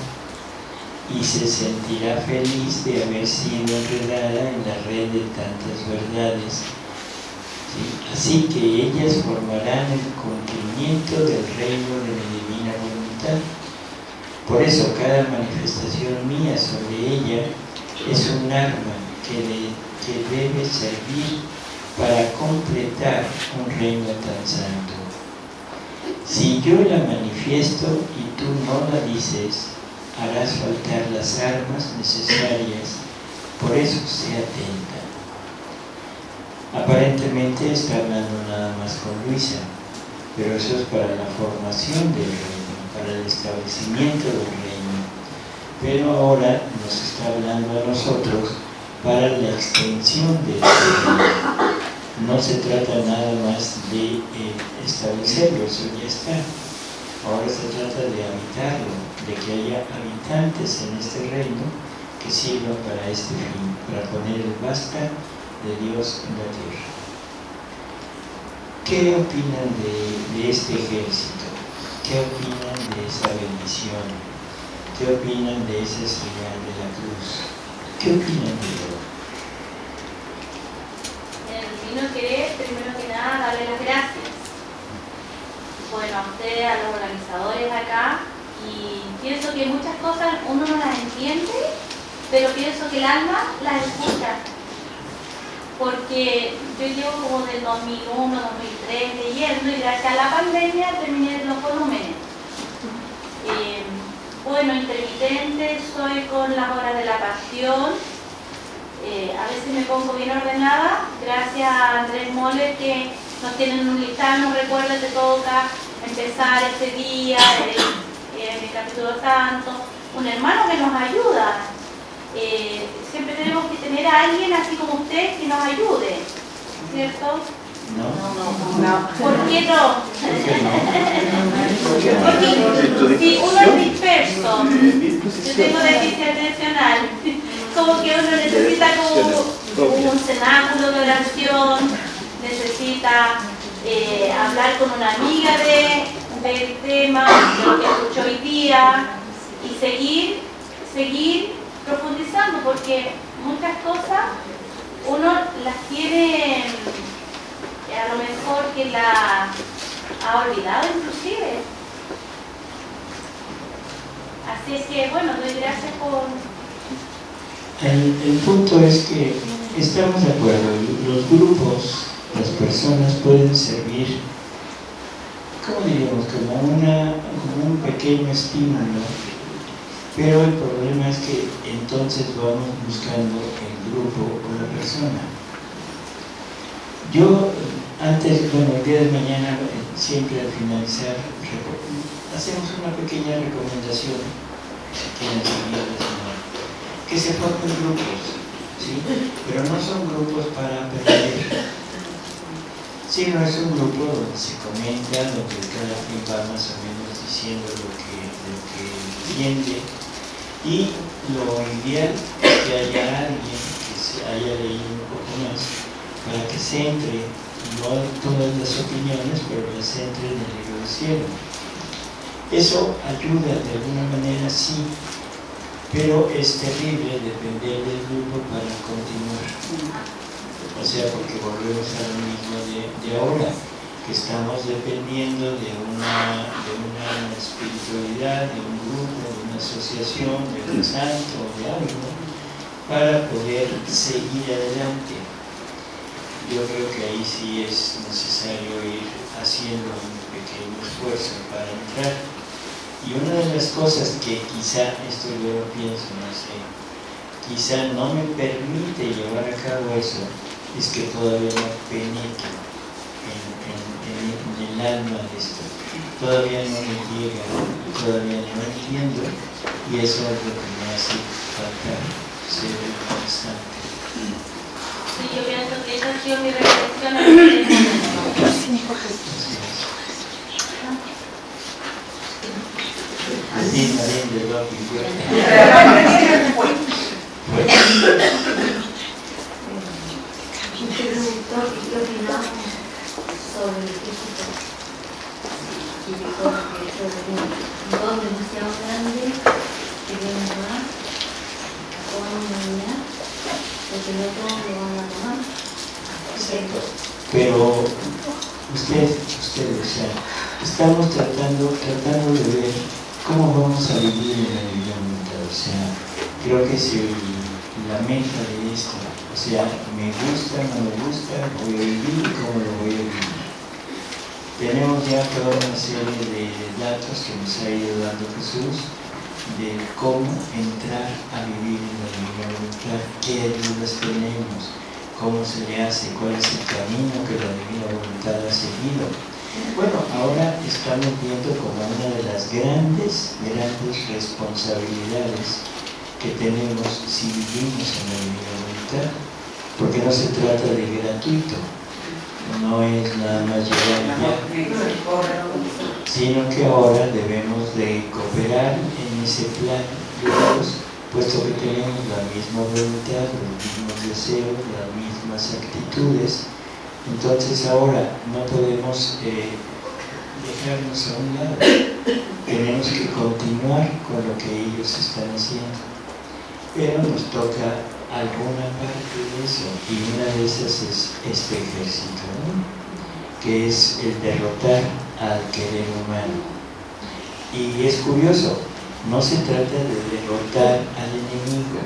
y se sentirá feliz de haber sido enredada en la red de tantas verdades. Así que ellas formarán el cumplimiento del reino de mi divina voluntad. Por eso cada manifestación mía sobre ella es un arma que, que debe servir para completar un reino tan santo. Si yo la manifiesto y tú no la dices, harás faltar las armas necesarias, por eso sea atenta. Aparentemente está hablando nada más con Luisa, pero eso es para la formación del reino, para el establecimiento del reino. Pero ahora nos está hablando a nosotros para la extensión del reino. No se trata nada más de eh, establecerlo, eso ya está. Ahora se trata de habitarlo, de que haya habitantes en este reino que sirvan para este fin, para poner el basta de Dios en la tierra. ¿Qué opinan de, este ejército? ¿Qué opinan de esa bendición? ¿Qué opinan de esa señal de la cruz? ¿Qué opinan de ello? El vino querer, primero que nada, darle las gracias. Bueno, a ustedes, a los organizadores acá, y pienso que muchas cosas uno no las entiende, pero pienso que el alma las escucha. Porque yo llevo como del 2001, 2003 leyendo y gracias a la pandemia terminé los volúmenes. Eh, bueno, intermitente, soy con las horas de la pasión. Eh, a veces me pongo bien ordenada, gracias a Andrés Mole que nos tienen un listado, nos recuerda que toca empezar este día. Eh, en el capítulo santo, un hermano que nos ayuda. Eh, siempre tenemos que tener a alguien así como usted que nos ayude, ¿cierto? No, no, no. ¿Por qué no? Porque si uno es disperso, yo tengo déficit atencional, como que uno necesita como, un cenáculo de oración, necesita eh, hablar con una amiga de del tema, de lo que escuchó hoy día y seguir, seguir profundizando porque muchas cosas uno las tiene a lo mejor que la ha olvidado inclusive. Así es que bueno, doy gracias por... El, el punto es que estamos de acuerdo, los grupos, las personas pueden servir ¿cómo diríamos? Como, una, como un pequeño estímulo, pero el problema es que entonces vamos buscando el grupo o la persona. Yo antes, bueno, el día de mañana, siempre al finalizar, hacemos una pequeña recomendación que se formen grupos, ¿sí? pero no son grupos para aprender, Sí, no es un grupo donde se comenta, donde cada quien va más o menos diciendo lo que, lo que entiende y lo ideal es que haya alguien que se haya leído un poco más para que se entre, no todas las opiniones, pero que se entre en el libro del cielo. Eso ayuda de alguna manera, sí, pero es terrible depender del grupo para continuar. O sea, porque volvemos a lo mismo de, de ahora, que estamos dependiendo de una, de una espiritualidad, de un grupo, de una asociación, de un santo, de algo, para poder seguir adelante. Yo creo que ahí sí es necesario ir haciendo un pequeño esfuerzo para entrar. Y una de las cosas que quizá, esto yo lo pienso, no sé, quizá no me permite llevar a cabo eso, es que todavía no penetro en, en- en- en el alma de esto. Todavía no me llega, todavía no entiendo, y eso es lo que me hace falta ser constante. Sí, yo pienso que esa ha sido mi reflexión en qué opinamos sobre el Egipto. Y dijo que eso es un don demasiado grande que viene más a toda la humanidad, porque no todos lo van a tomar. Exacto. Pero usted, usted, estamos tratando, tratando de ver cómo vamos a vivir en la vida mental. O sea, creo que si la meta de esto, o sea, me gusta, no me gusta, voy a vivir cómo lo voy a vivir. Tenemos ya toda una serie de datos que nos ha ido dando Jesús de cómo entrar a vivir en la vida mental, qué ayudas tenemos, cómo se le hace, cuál es el camino que la divina voluntad ha seguido. Bueno, ahora estamos viendo como una de las grandes, grandes responsabilidades que tenemos si vivimos en la divina voluntad, porque no se trata de gratuito, no es nada más llegar sino que ahora debemos de cooperar en ese plan de Dios, puesto que tenemos la misma voluntad, los mismos deseos, las mismas actitudes. Entonces ahora no podemos eh, dejarnos a un lado, tenemos que continuar con lo que ellos están haciendo. Pero nos toca alguna parte de eso, y una de esas es este ejército, que es el derrotar al querer humano. Y es curioso, no se trata de derrotar al enemigo,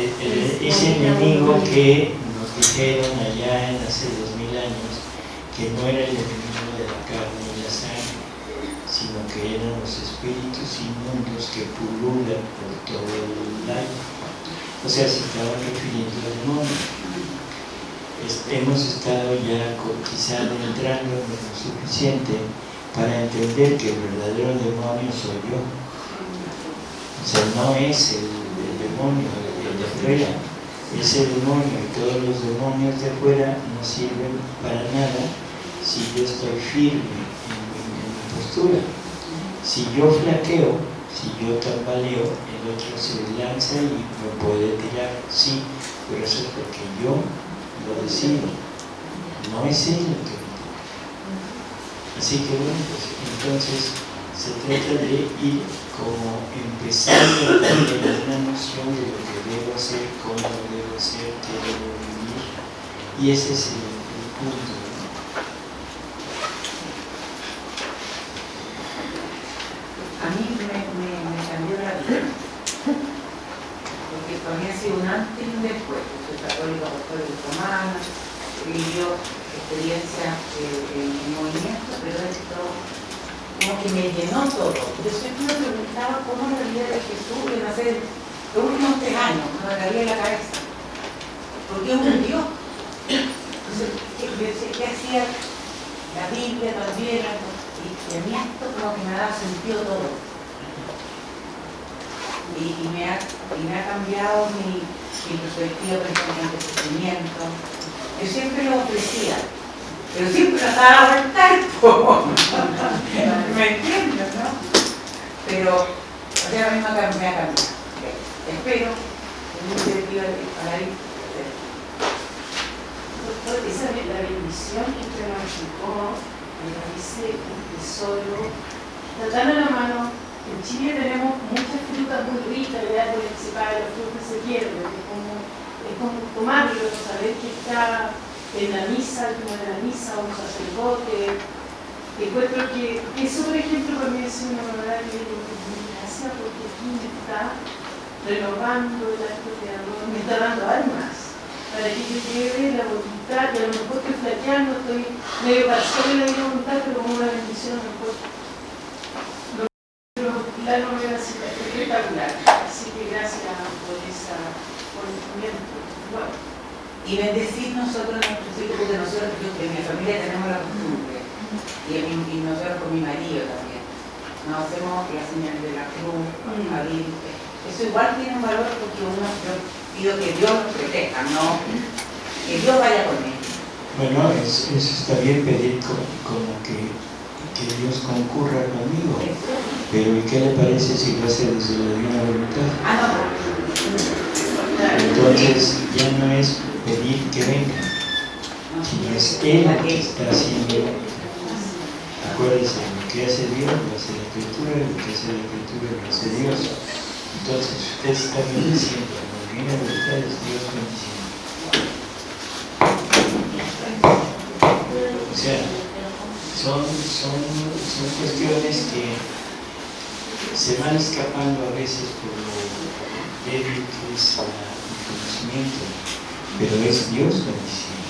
El- el- ese enemigo que nos dijeron allá en hace dos mil años que no era el enemigo de la carne y la sangre, sino que eran los espíritus inmundos que pululan por todo el aire. O sea, se estaban refiriendo al demonio. Hemos estado ya quizá entrando lo suficiente para entender que el verdadero demonio soy yo. O sea, no es el, demonio, el, el de afuera, ese demonio y todos los demonios de afuera no sirven para nada si yo estoy firme en en mi postura. Si yo flaqueo, si yo tambaleo, el otro se lanza y me puede tirar, sí, pero eso es porque yo lo decido, no es él el que. Así que bueno, pues entonces se trata de ir como empezando a tener una noción de lo que debo hacer, cómo debo hacer, qué debo vivir, y ese es el punto. ¿no? A mí me, me, me cambió la vida. Porque para mí ha sido un antes y un después. Soy católica, apostólica romana, he vivido experiencias eh, en, en movimiento, pero esto como que me llenó todo. Yo siempre me preguntaba cómo la vida de Jesús en hacer los últimos tres años, me en la cabeza. ¿Por qué murió? Entonces, ¿qué, hacía la Biblia también? Y, a mí esto como que me dado sentido todo. Y me, ha, y me ha cambiado mi, perspectiva, por ejemplo, ante el sufrimiento. Yo siempre lo ofrecía, pero siempre nos da a voltar, po. ¿me entiendes, no? Pero, o sea, a mí me ha cambiado. Espero que mi iniciativa para ir. Doctor, esa es la bendición que nos explicó, me parece un tesoro. Está tan a la mano. En Chile tenemos muchas frutas muy ricas, el árbol cae, la fruta se pierde. Es como, es como tomarlo, saber que está en la misa, final de la misa, un sacerdote. Encuentro que eso, por ejemplo, para mí es una verdad que gracias porque aquí me está renovando el acto creador, me está dando almas para que yo lleve la voluntad, y a lo mejor estoy flaqueando, estoy medio parcial en la voluntad, pero como una bendición a lo mejor espectacular. Así que gracias por esa por el momento. Bueno, Y bendecir nosotros nuestros hijos, porque nosotros, yo, en mi familia tenemos la costumbre, y, en mi- y nosotros con mi marido también, nos hacemos la señal de la cruz, Mm. a Virgen. Eso igual tiene un valor porque uno, yo pido que Dios nos proteja, no que Dios vaya con él. Bueno, es- eso está bien pedir como, como que, que Dios concurra conmigo. Pero ¿y qué le parece si lo hace desde la divina voluntad? Entonces ya no es pedir que venga, no, no. sino es Él que está haciendo. Acuérdense, lo que hace Dios lo hace la Escritura, lo que hace la Escritura lo hace Dios. Entonces usted está bendiciendo, la divina voluntad es Dios bendiciendo. O sea, son, son, son cuestiones que se van escapando a veces por lo débil que es la- el conocimiento, pero es Dios bendiciendo.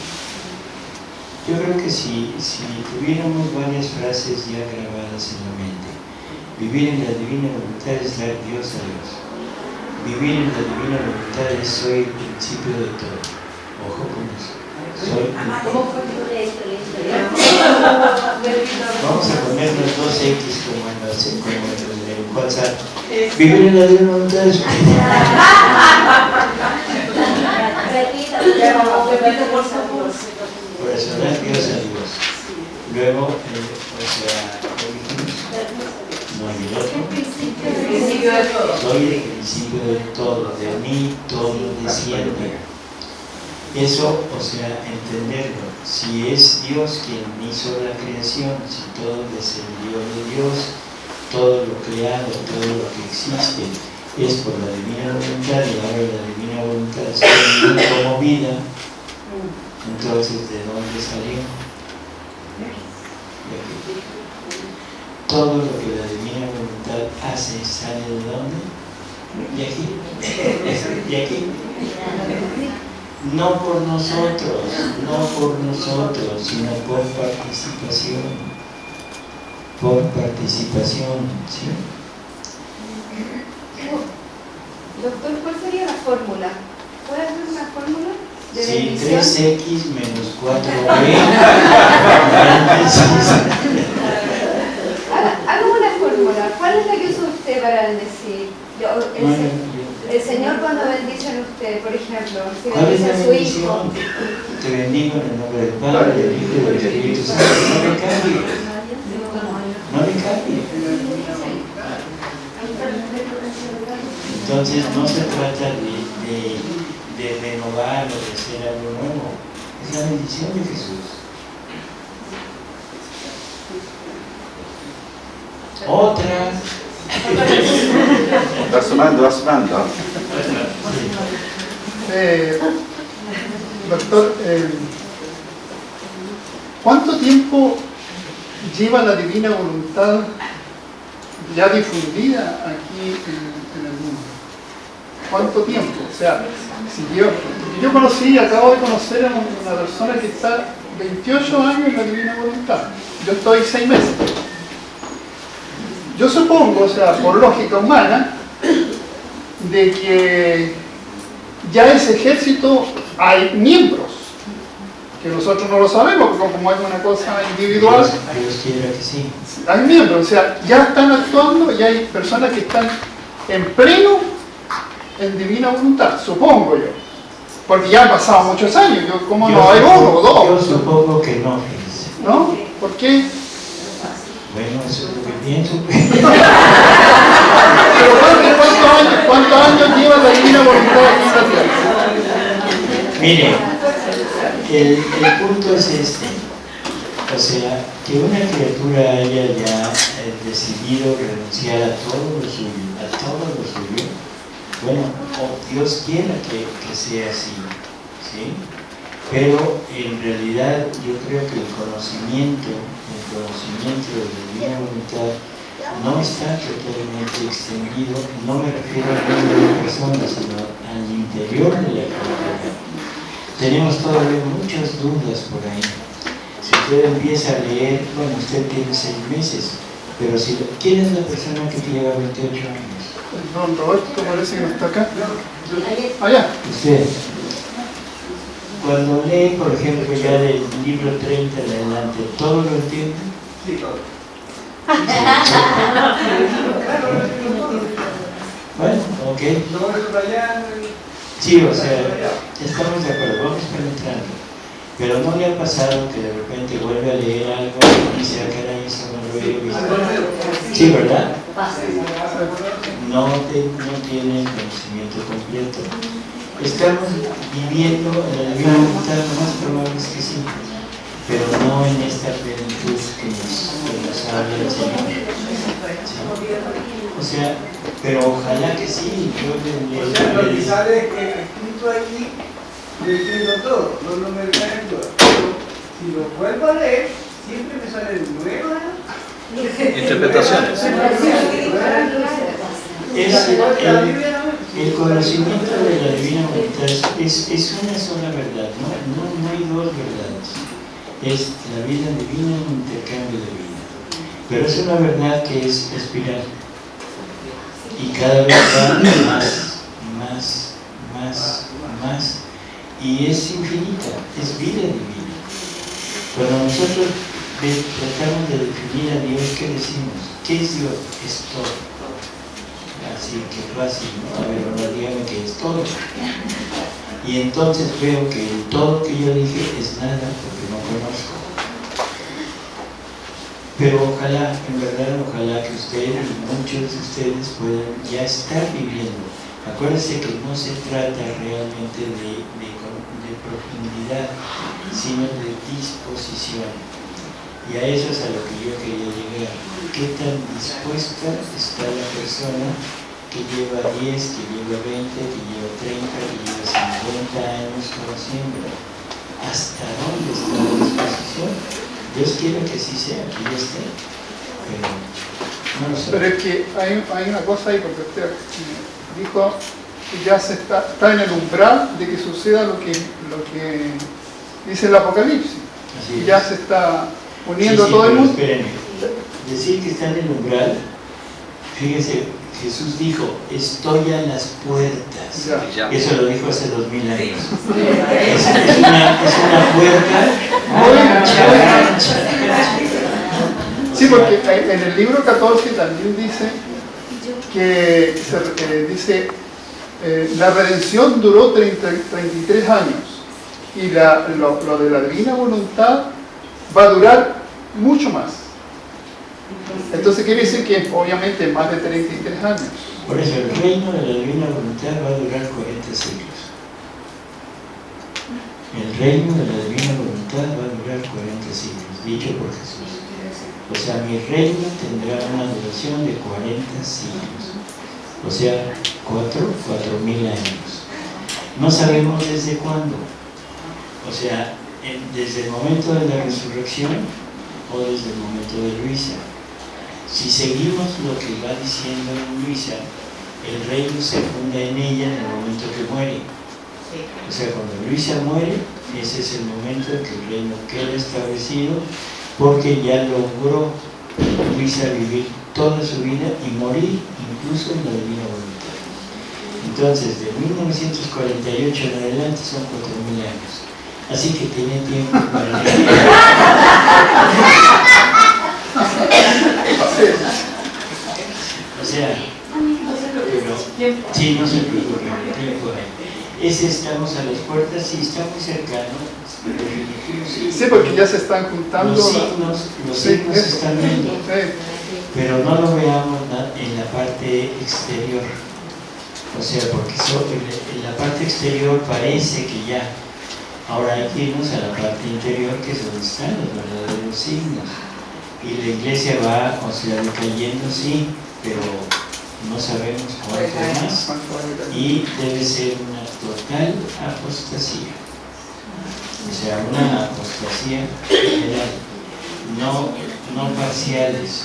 Yo creo que si, si tuviéramos varias frases ya grabadas en la mente, vivir en la divina voluntad es dar Dios a Dios. Vivir en la divina voluntad es soy el principio de todo. Ojo con eso. Vamos a poner los dos X como en, los, como en WhatsApp. Vivir en la Repita, Ya, por eso Dios a Dios. Luego, eh, o sea, ¿qué dijimos? No hay el otro. De. Soy el principio de todo, de mí todo desciende. Eso, o sea, entenderlo. Si es Dios quien hizo la creación, si todo descendió de Dios, todo lo creado, todo lo que existe, es por la divina voluntad y ahora la divina voluntad está como vida, entonces ¿de dónde salió? Todo lo que la divina voluntad hace sale de dónde? De aquí. De aquí. No por nosotros, no por nosotros, sino por participación. Por participación, ¿sí? Doctor, ¿cuál sería la fórmula? ¿Puede hacer una fórmula de bendición? 3x menos 4b, Haga, haga una fórmula. ¿Cuál es la que usa usted para bendecir? Yo- el, Bueno, se- yo- el Señor cuando bendice a usted, por ejemplo, si ¿Cuál es bendice a su hijo, Te bendigo en el nombre del Padre, del Hijo y del Espíritu Santo. No me cambie, no me cambie. Entonces no se trata de, de, de renovar o de hacer algo nuevo. Es la bendición de Jesús. Otra. Va sumando. Eh, doctor, eh, ¿cuánto tiempo lleva la divina voluntad ya difundida aquí en, en el mundo? ¿Cuánto tiempo? O sea, si yo, yo conocí, acabo de conocer a una persona que está 28 años en la divina voluntad. Yo estoy 6 meses. Yo supongo, o sea, por lógica humana, de que ya ese ejército hay miembros, que nosotros no lo sabemos, porque como es una cosa individual, que sí. hay miembros, o sea, ya están actuando y hay personas que están en pleno en divina voluntad, supongo yo. Porque ya han pasado muchos años, yo, ¿cómo Yo no? Hay uno o Yo dos, supongo que no. ¿no? ¿Por qué? Bueno, eso es lo que pienso. Pero ¿cuántos, años, ¿cuántos años lleva la divina voluntad? Mire, el, el punto es este. O sea, que una criatura haya ya eh, decidido renunciar a todo lo suyo, a todo lo suyo, bueno, o Dios quiera que, que sea así, ¿sí? Pero en realidad yo creo que el conocimiento, el conocimiento de la divina voluntad no está totalmente extendido, no me refiero al número de personas, sino al interior de la comunidad. Tenemos todavía muchas dudas por ahí. Si usted empieza a leer, bueno, usted tiene seis meses, pero si, ¿quién es la persona que lleva 28 años? Don Roberto parece que no está acá. Allá. Usted. Cuando lee, por ejemplo, ya del libro 30 en adelante, ¿todo lo entiende? Sí, todo. Bueno, ok. Sí, o sea, estamos de acuerdo, vamos penetrando. Pero no le ha pasado que de repente vuelve a leer algo y dice, ah, caray, eso no lo había visto. Sí, ¿verdad? No, te- no tiene conocimiento completo. Estamos viviendo en la voluntad, lo más probable es que sí, pero no en esta plenitud que nos, que nos habla el Señor. ¿Sí? O sea, pero ojalá que sí, yo le, O sea, lo le- que sale eh, escrito allí, yo entiendo todo, no, no me si lo vuelvo a leer, siempre me salen nuevas Interpretaciones. es que el, el conocimiento de la divina voluntad es, es una sola verdad, no, no, no hay dos verdades. Es la vida divina un intercambio de vida. Pero es una verdad que es espiral. Y cada vez va más, más, más, más. Y es infinita, es vida divina. Cuando nosotros tratamos de definir a Dios, ¿qué decimos? ¿Qué es Dios? Es todo. Así que fácil, ¿no? A ver, ahora dígame que es todo. Y entonces veo que todo que yo dije es nada porque no conozco. Pero ojalá, en verdad, ojalá que ustedes y muchos de ustedes puedan ya estar viviendo. Acuérdense que no se trata realmente de, de de profundidad, sino de disposición. Y a eso es a lo que yo quería llegar. ¿Qué tan dispuesta está la persona que lleva 10, que lleva 20, que lleva 30, que lleva 50 años conociendo? ¿Hasta dónde está la disposición? Dios quiere que sí sea, que ya esté. Pero no lo sé. Pero es que hay, hay una cosa ahí, porque usted dijo que ya se está, está en el umbral de que suceda lo que, lo que dice el Apocalipsis. Así ya se está uniendo Sí, sí, todo el mundo. Espérenme. Decir que está en el umbral, fíjese, Jesús dijo, estoy a las puertas. Eso lo dijo hace dos mil años. Es, es una, es una puerta Muy- ancha, muy- ancha, ancha. Sí, porque en el libro 14 también dice que se- eh, dice eh, la redención duró 30 33 años y la- lo, lo de la divina voluntad va a durar mucho más. Entonces quiere decir que obviamente más de 33 años. Por eso el reino de la divina voluntad va a durar 40 siglos. El reino de la divina voluntad va a durar 40 siglos, dicho por Jesús. O sea, mi reino tendrá una duración de 40 siglos. O sea, 4, 4 mil años. No sabemos desde cuándo. O sea, desde el momento de la resurrección o desde el momento de Luisa. Si seguimos lo que va diciendo Luisa, el reino se funda en ella en el momento que muere. O sea, cuando Luisa muere, ese es el momento en que el reino queda establecido porque ya logró Luisa vivir toda su vida y morir incluso en la divina voluntad. Entonces, de 1948 en adelante son 4.000 años. Así que tiene tiempo para O sea, pero, sí, no se preocupe, ese estamos a las puertas y está muy cercano. Sí, porque ya se están juntando. Los signos, los Sí, signos se eso. están viendo, Sí. pero no lo veamos en la parte exterior. O sea, porque en en la parte exterior parece que ya. Ahora hay que irnos a la parte interior, que es donde están los verdaderos signos. Y la iglesia va, o sea, decayendo, sí, pero no sabemos cuánto más. ¿Cuánto vale la- Y debe ser una total apostasía. O sea, una apostasía general, no, no parciales.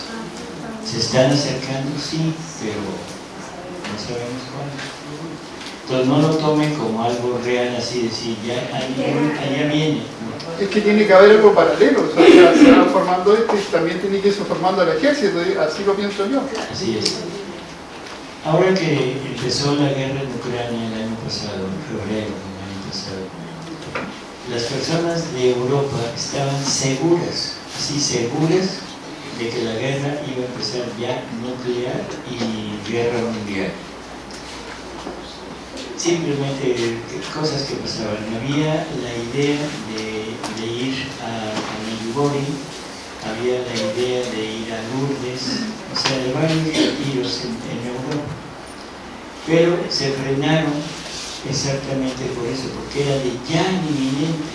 Se están acercando, sí, pero no sabemos cuándo. Entonces no lo tome como algo real, así decir, ya allá viene. Es que tiene que haber algo paralelo, o sea, se va formando este y también tiene que irse formando el ejército, así lo pienso yo. Así es. Ahora que empezó la guerra en Ucrania el año pasado, en febrero del año pasado, las personas de Europa estaban seguras, así seguras, de que la guerra iba a empezar ya nuclear y guerra mundial. Simplemente que- cosas que pasaban. Había la idea de, de ir a, a había la idea de ir a Lourdes, o sea, de varios retiros en, Europa. Pero se frenaron exactamente por eso, porque era de ya inminente.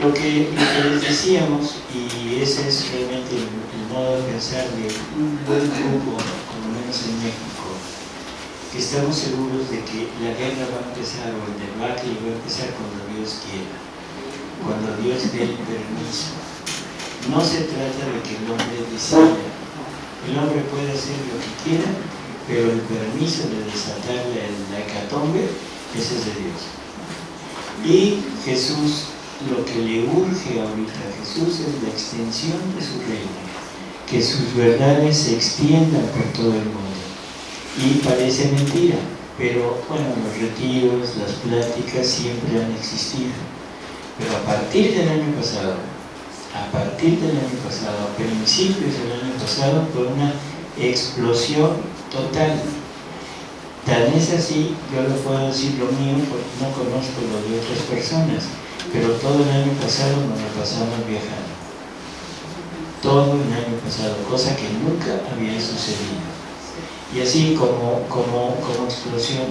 Lo que, les decíamos, y ese es realmente el, el modo de pensar de un buen grupo, por lo menos en México, que estamos seguros de que la guerra va a empezar o el debacle va a empezar cuando Dios quiera, cuando Dios dé el permiso. No se trata de que el hombre decida. El hombre puede hacer lo que quiera, pero el permiso de desatar la, la hecatombe, ese es de Dios. Y Jesús, lo que le urge ahorita a Jesús es la extensión de su reino, que sus verdades se extiendan por todo el mundo. Y parece mentira, pero bueno, los retiros, las pláticas siempre han existido. Pero a partir del año pasado, a partir del año pasado, a principios del año pasado, fue una explosión total. Tan es así, yo no puedo decir lo mío porque no conozco lo de otras personas, pero todo el año pasado nos lo pasamos viajando. Todo el año pasado, cosa que nunca había sucedido. Y así como, como, como explosión.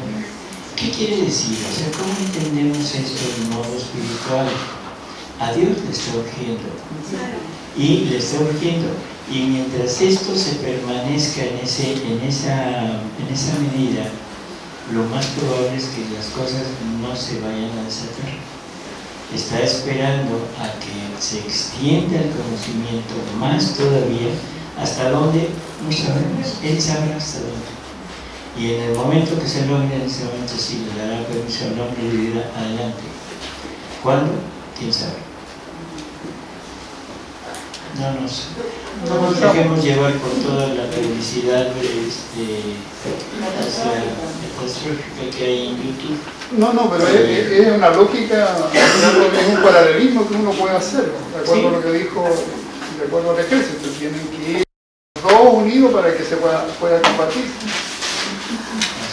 ¿Qué quiere decir? O sea, ¿cómo entendemos esto de modo espiritual? A Dios le está urgiendo. Y le está urgiendo. Y mientras esto se permanezca en, ese, en, esa, en esa medida, lo más probable es que las cosas no se vayan a desatar. Está esperando a que se extienda el conocimiento más todavía, hasta dónde no sabemos, Él sabrá hasta dónde. Y en el momento que se logre, en ese momento sí le dará permiso al hombre de ir adelante. ¿Cuándo? ¿Quién sabe? No nos, no nos dejemos llevar por toda la publicidad este, catastrófica que hay en YouTube. No, no, pero es, es- es una lógica, es un paralelismo que uno puede hacer, de acuerdo a lo que dijo, de acuerdo al ejército, tienen que ir dos unidos para que se pueda, pueda combatir.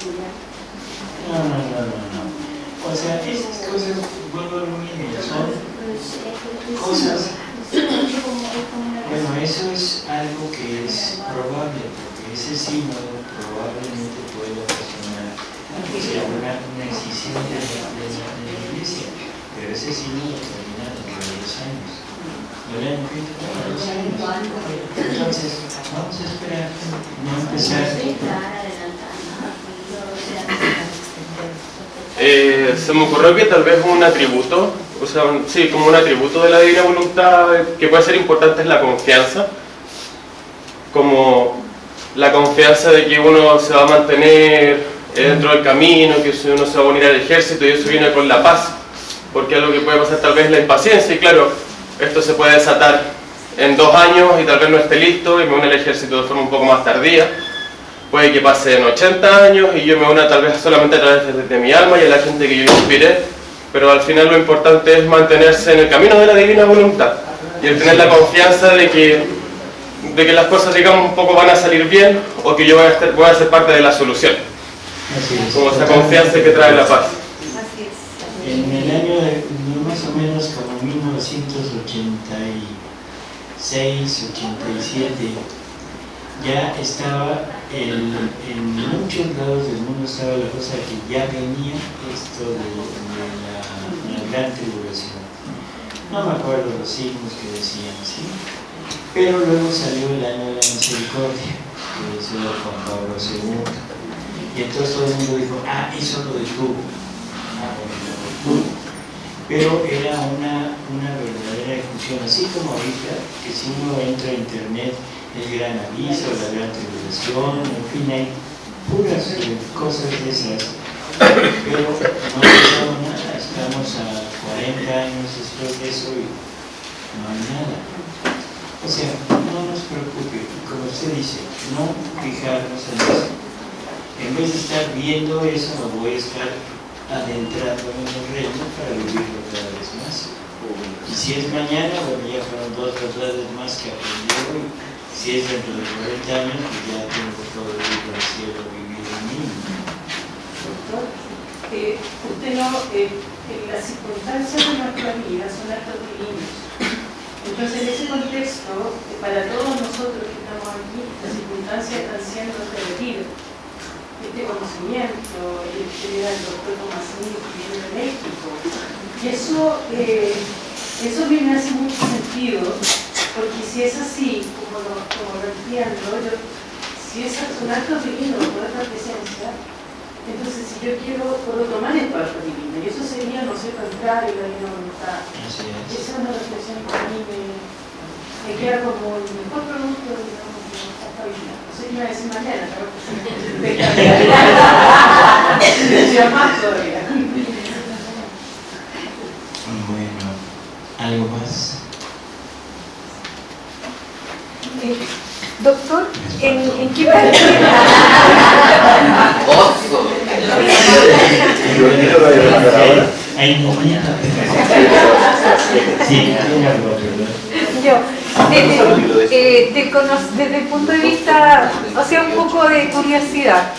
No, no, no, no, no. O sea, esas cosas, vuelvo a lo mismo, son, Cosas. bueno, eso es algo que es probable, porque ese símbolo probablemente puede ocasionar sea, una, una excisión de la, de la- de la iglesia, pero ese símbolo termina dentro de dos años. No le han escrito para dos años. Entonces, vamos a esperar, no empezar. Eh, se me ocurrió que tal vez un atributo, o sea, sí, como un atributo de la divina voluntad que puede ser importante es la confianza. Como la confianza de que uno se va a mantener eh, dentro del camino, que uno se va a unir al ejército y eso viene con la paz, porque algo que puede pasar tal vez es la impaciencia y claro, esto se puede desatar en dos años y tal vez no esté listo y me une al ejército de forma un poco más tardía. Puede que pasen 80 años y yo me una tal vez solamente a través de, de mi alma y a la gente que yo inspiré, pero al final lo importante es mantenerse en el camino de la divina voluntad y el tener la confianza de que, de que las cosas digamos un poco van a salir bien o que yo voy a, estar- voy a ser parte de la solución, Así es. como esa confianza que trae la paz. En el año de, más o menos como 1986, 87, ya estaba, el- en muchos lados del mundo estaba la cosa que ya venía esto de, de la, la gran tribulación. No me acuerdo los signos que decían, ¿sí? Pero luego salió el año de la misericordia, que decía Juan Pablo II. Y entonces todo el mundo dijo, ah, eso lo detuvo. Ah, bueno, lo detuvo. Pero era una, una verdadera ejecución, así como ahorita, que si uno entra a internet, el gran aviso, la gran tribulación, en fin, hay puras eh, cosas de esas. Pero no pasado nada, estamos a 40 años después de eso y no hay nada. O sea, no nos preocupe, como usted dice, no fijarnos en eso. En vez de estar viendo eso, me voy a estar adentrando en el reino para vivirlo cada vez más. Y si es mañana, bueno, ya fueron dos verdades más que aprendí hoy. Si es dentro de 40 años, pues ya tengo todo el libro del cielo vivido en mí. Doctor, eh, usted no, eh, eh, las circunstancias de nuestra vida son actos divinos. Entonces, en ese contexto, eh, para todos nosotros que estamos aquí, las circunstancias están siendo repetidas. Este conocimiento, el que era el doctor Tomasini que viene de México. Y eso, eh, eso me hace mucho sentido, porque si es así, como lo, como lo entiendo, yo, si es un acto divino, por otra presencia, entonces, si yo quiero, puedo tomar el cuerpo divino, y eso sería, no sé, contrario a la divina voluntad. Así es. Esa es una reflexión que a mí me, me queda como el mejor producto, digamos, de esta vida. No sé qué iba a decir mañana, pero me decía más todavía. Bueno, ¿algo más? Eh, Doctor, ¿en, en qué. Yo, desde, eh, de desde el punto de vista, o sea, un poco de curiosidad,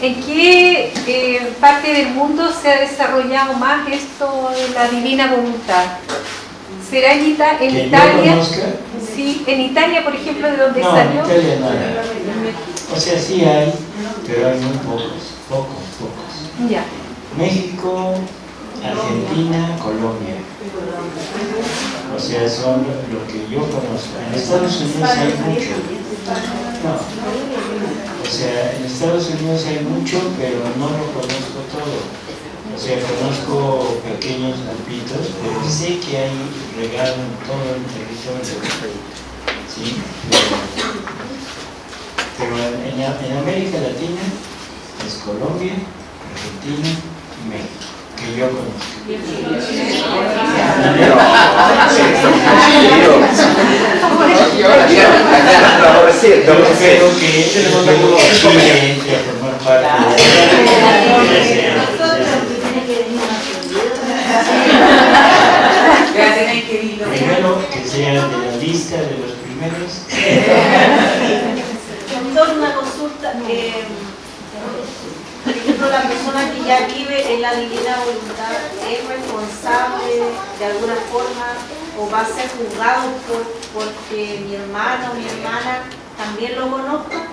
¿en qué eh, parte del mundo se ha desarrollado más esto de la divina voluntad? ¿Será en, Italia? Sí, en Italia, por ejemplo, de donde no, en salió. Italia nada. O sea, sí hay, pero hay muy pocos, pocos, pocos. Ya. México, Argentina, Colombia. O sea, son lo que yo conozco. En Estados Unidos hay mucho. No. O sea, en Estados Unidos hay mucho, pero no lo conozco todo. O sea, conozco pequeños grupitos, pero sé que hay regalo en todo el territorio. Sí, pero, pero en, en- América Latina es Colombia, Argentina y México, que yo conozco. Yo espero que a formar parte de que sea de la lista de los primeros. Doctor, una consulta. eh, por ejemplo, la persona que ya vive en la divina voluntad es responsable de alguna forma o va a ser juzgado por, porque mi hermano o mi hermana también lo conozca.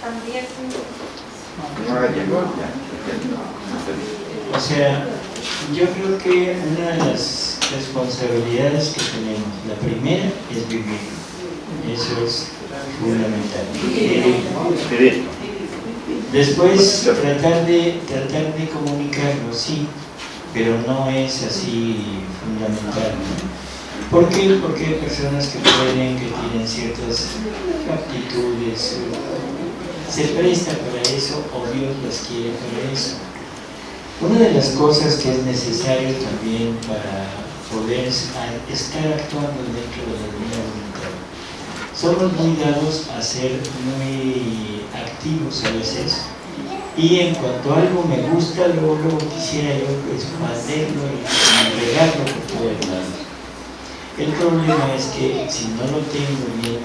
También. O sea, yo creo que una de las responsabilidades que tenemos, la primera es vivir. Eso es fundamental. Vivir. Después tratar de, tratar de comunicarlo, sí, pero no es así fundamental. ¿Por qué? Porque hay personas que pueden, que tienen ciertas aptitudes, se presta para eso o Dios las quiere para eso. Una de las cosas que es necesario también para poder estar actuando dentro de la divina voluntad. Somos muy dados a ser muy activos a veces y en cuanto algo me gusta, luego, luego quisiera yo expanderlo y regarlo por todo el lado. El problema es que si no lo tengo bien,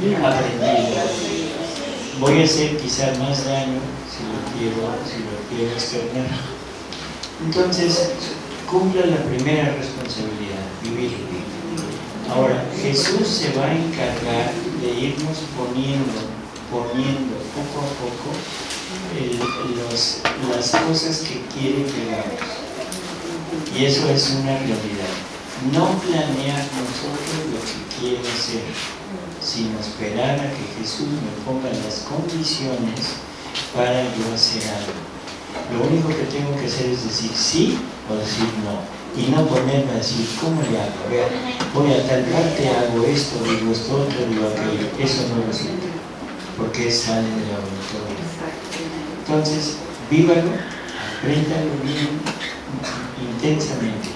bien aprendido, voy a hacer quizá más daño si lo quiero, si lo quiero externar. Entonces, cumpla la primera responsabilidad, vivir. Ahora, Jesús se va a encargar de irnos poniendo, poniendo poco a poco las cosas que quiere que hagamos. Y eso es una realidad. No planear nosotros lo que quiero hacer, sino esperar a que Jesús me ponga las condiciones para yo hacer algo. Lo único que tengo que hacer es decir sí o decir no. Y no ponerme a decir, ¿cómo le hago? A voy a tal parte, hago esto, digo esto otro, digo aquello. Eso no lo siento, porque sale de la voluntad. Entonces, vívalo, apréndalo bien intensamente.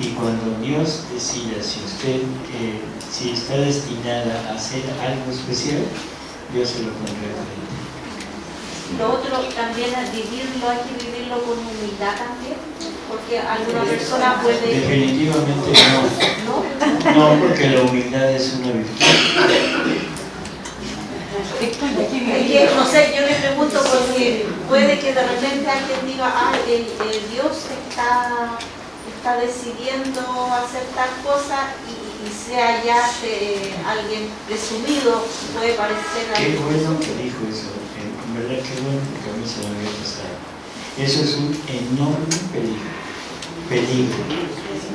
Y cuando Dios decida si usted eh, si está destinada a hacer algo especial, Dios se lo pondrá frente. Lo otro también es vivirlo, hay que vivirlo con humildad también, porque alguna persona puede... Definitivamente no. No, porque la humildad es una virtud. no sé, yo le pregunto porque puede que de repente alguien diga, ah, el, Dios está, está decidiendo hacer tal cosa y, sea ya eh, alguien presumido, puede parecer Qué bueno que dijo eso, verdad qué bueno porque a mí se me había pasado. Eso es un enorme peligro, peligro,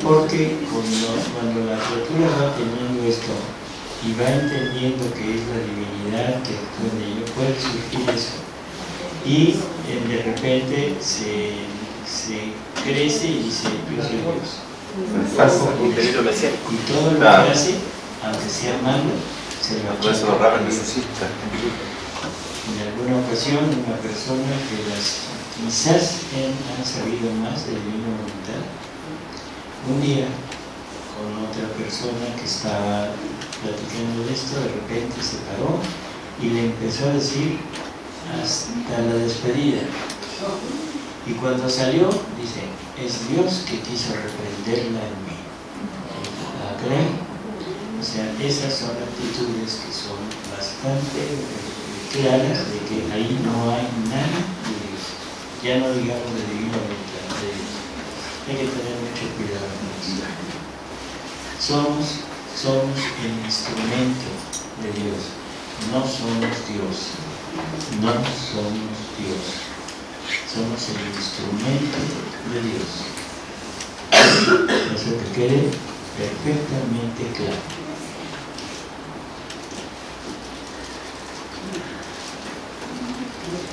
porque cuando, cuando la criatura va teniendo esto, y va entendiendo que es la divinidad que actúa en ello, puede surgir eso. Y eh, de repente se, se, crece y dice, yo soy Dios. Y todo lo que hace, aunque sea malo, se lo achaca. En alguna ocasión, una persona que las, quizás han sabido más de divina voluntad, un día con otra persona que estaba platicando de esto, de repente se paró y le empezó a decir hasta la despedida. Y cuando salió, dice, es Dios que quiso reprenderla en mí. ¿La creen? O sea, esas son actitudes que son bastante claras de que ahí no hay nada de Dios. Ya no digamos de divina voluntad de. Hay que tener mucho cuidado con. Somos somos el instrumento de Dios, no somos Dios, no somos Dios, somos el instrumento de Dios. Eso que quede perfectamente claro.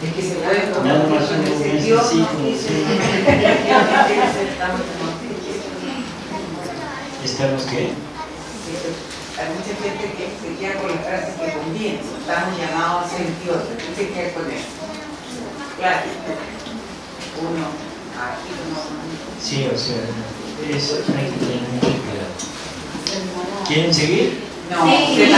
Es que se puede Nada más un Dios como ¿Estamos qué? hay mucha gente que se queda con la frase que conviene, estamos llamados a ser Dios, ¿qué se queda con eso? Claro, uno, aquí uno. Sí, o sea, eso hay que tener mucho cuidado. ¿Quieren seguir? No, sí.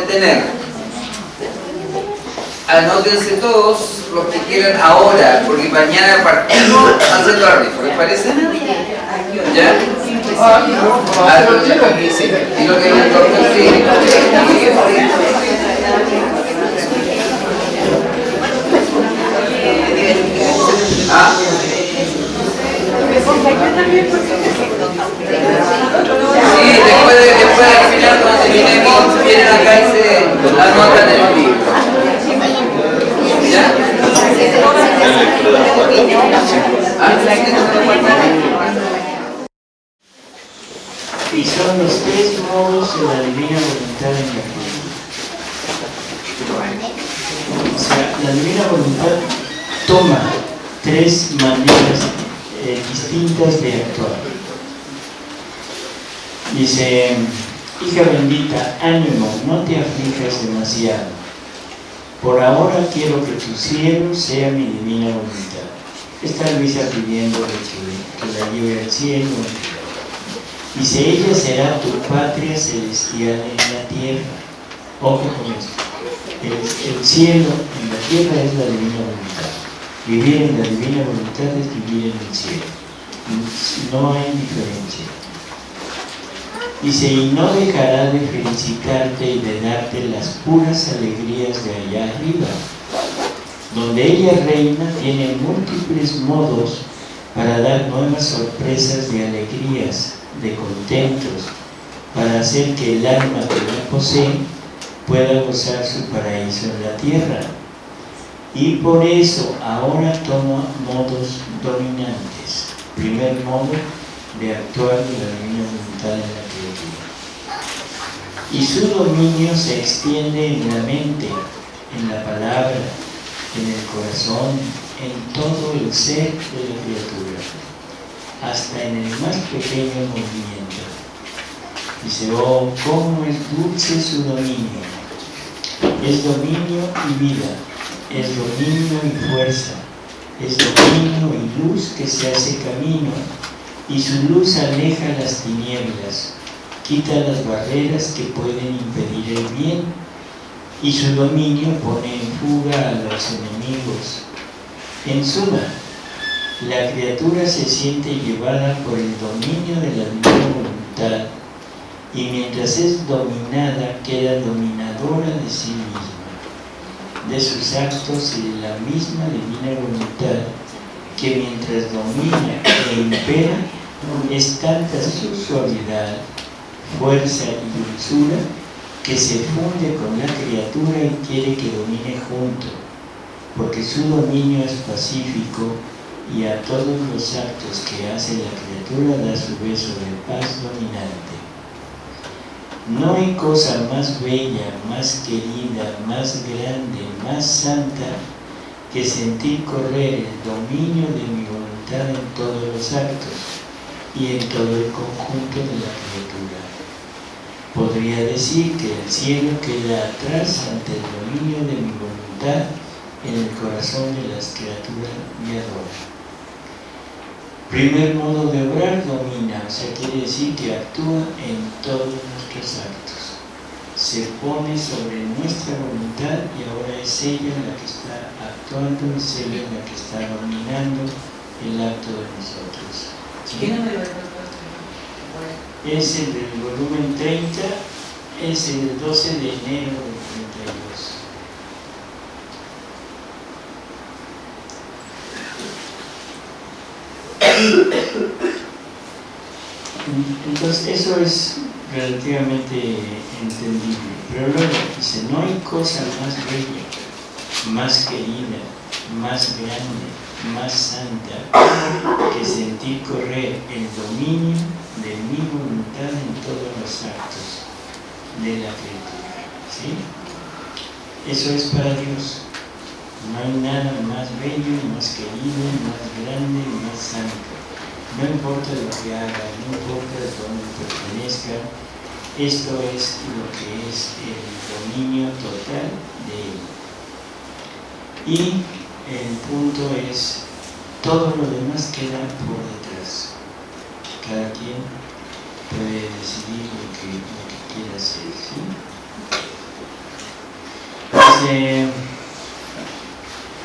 Interesados de tener. Anótense todos los que quieran ahora, porque mañana partimos haciendo la rifa, ¿les parece? ¿Ya? Ah, lo que aquí sí. Y lo que el doctor sí. Ah. Sí, después de, después de terminar cuando terminemos, vienen acá y se anotan en el libro. ¿Ya? Y son los tres modos de la divina voluntad en la vida. O sea, la divina voluntad toma tres maneras eh, distintas de actuar. Dice, hija bendita, ánimo, no te aflijas demasiado. Por ahora quiero que tu cielo sea mi divina voluntad. Está Luisa pidiendo que, que la lleve al cielo. Dice, ella será tu patria celestial en la tierra. Ojo con esto. El, el cielo en la tierra es la divina voluntad. Vivir en la divina voluntad es vivir en el cielo. No hay diferencia. Dice, y no dejará de felicitarte y de darte las puras alegrías de allá arriba. Donde ella reina tiene múltiples modos para dar nuevas sorpresas de alegrías, de contentos, para hacer que el alma que la posee pueda gozar su paraíso en la tierra. Y por eso ahora toma modos dominantes. Primer modo de actuar de la divina voluntad en la criatura. Y su dominio se extiende en la mente, en la palabra, en el corazón, en todo el ser de la criatura, hasta en el más pequeño movimiento. Dice, oh, cómo es dulce su dominio. Es dominio y vida, es dominio y fuerza, es dominio y luz que se hace camino, y su luz aleja las tinieblas, quita las barreras que pueden impedir el bien, y su dominio pone en fuga a los enemigos. En suma, la criatura se siente llevada por el dominio de la divina voluntad, y mientras es dominada, queda dominadora de sí misma, de sus actos y de la misma divina voluntad, que mientras domina e impera, es tanta su suavidad, fuerza y dulzura que se funde con la criatura y quiere que domine junto, porque su dominio es pacífico y a todos los actos que hace la criatura da su beso de paz dominante. No hay cosa más bella, más querida, más grande, más santa que sentir correr el dominio de mi voluntad en todos los actos y en todo el conjunto de la criatura. Podría decir que el cielo queda atrás ante el dominio de mi voluntad en el corazón de las criaturas me adoran. Primer modo de obrar domina, o sea, quiere decir que actúa en todos nuestros actos. Se pone sobre nuestra voluntad y ahora es ella la que está actuando, es ella la que está dominando el acto de nosotros. ¿Qué número es el del volumen 30, es el 12 de enero del 32. Entonces eso es relativamente entendible, pero luego dice, no hay cosa más bella, más querida, más grande, más santa que sentir correr el dominio de mi voluntad en todos los actos de la criatura. ¿sí? Eso es para Dios. No hay nada más bello, más querido, más grande, más santo. No importa lo que haga, no importa de dónde pertenezca, esto es lo que es el dominio total de él. Y el punto es, todo lo demás queda por detrás. Cada quien puede decidir lo que, lo que quiera hacer. ¿sí? Dice,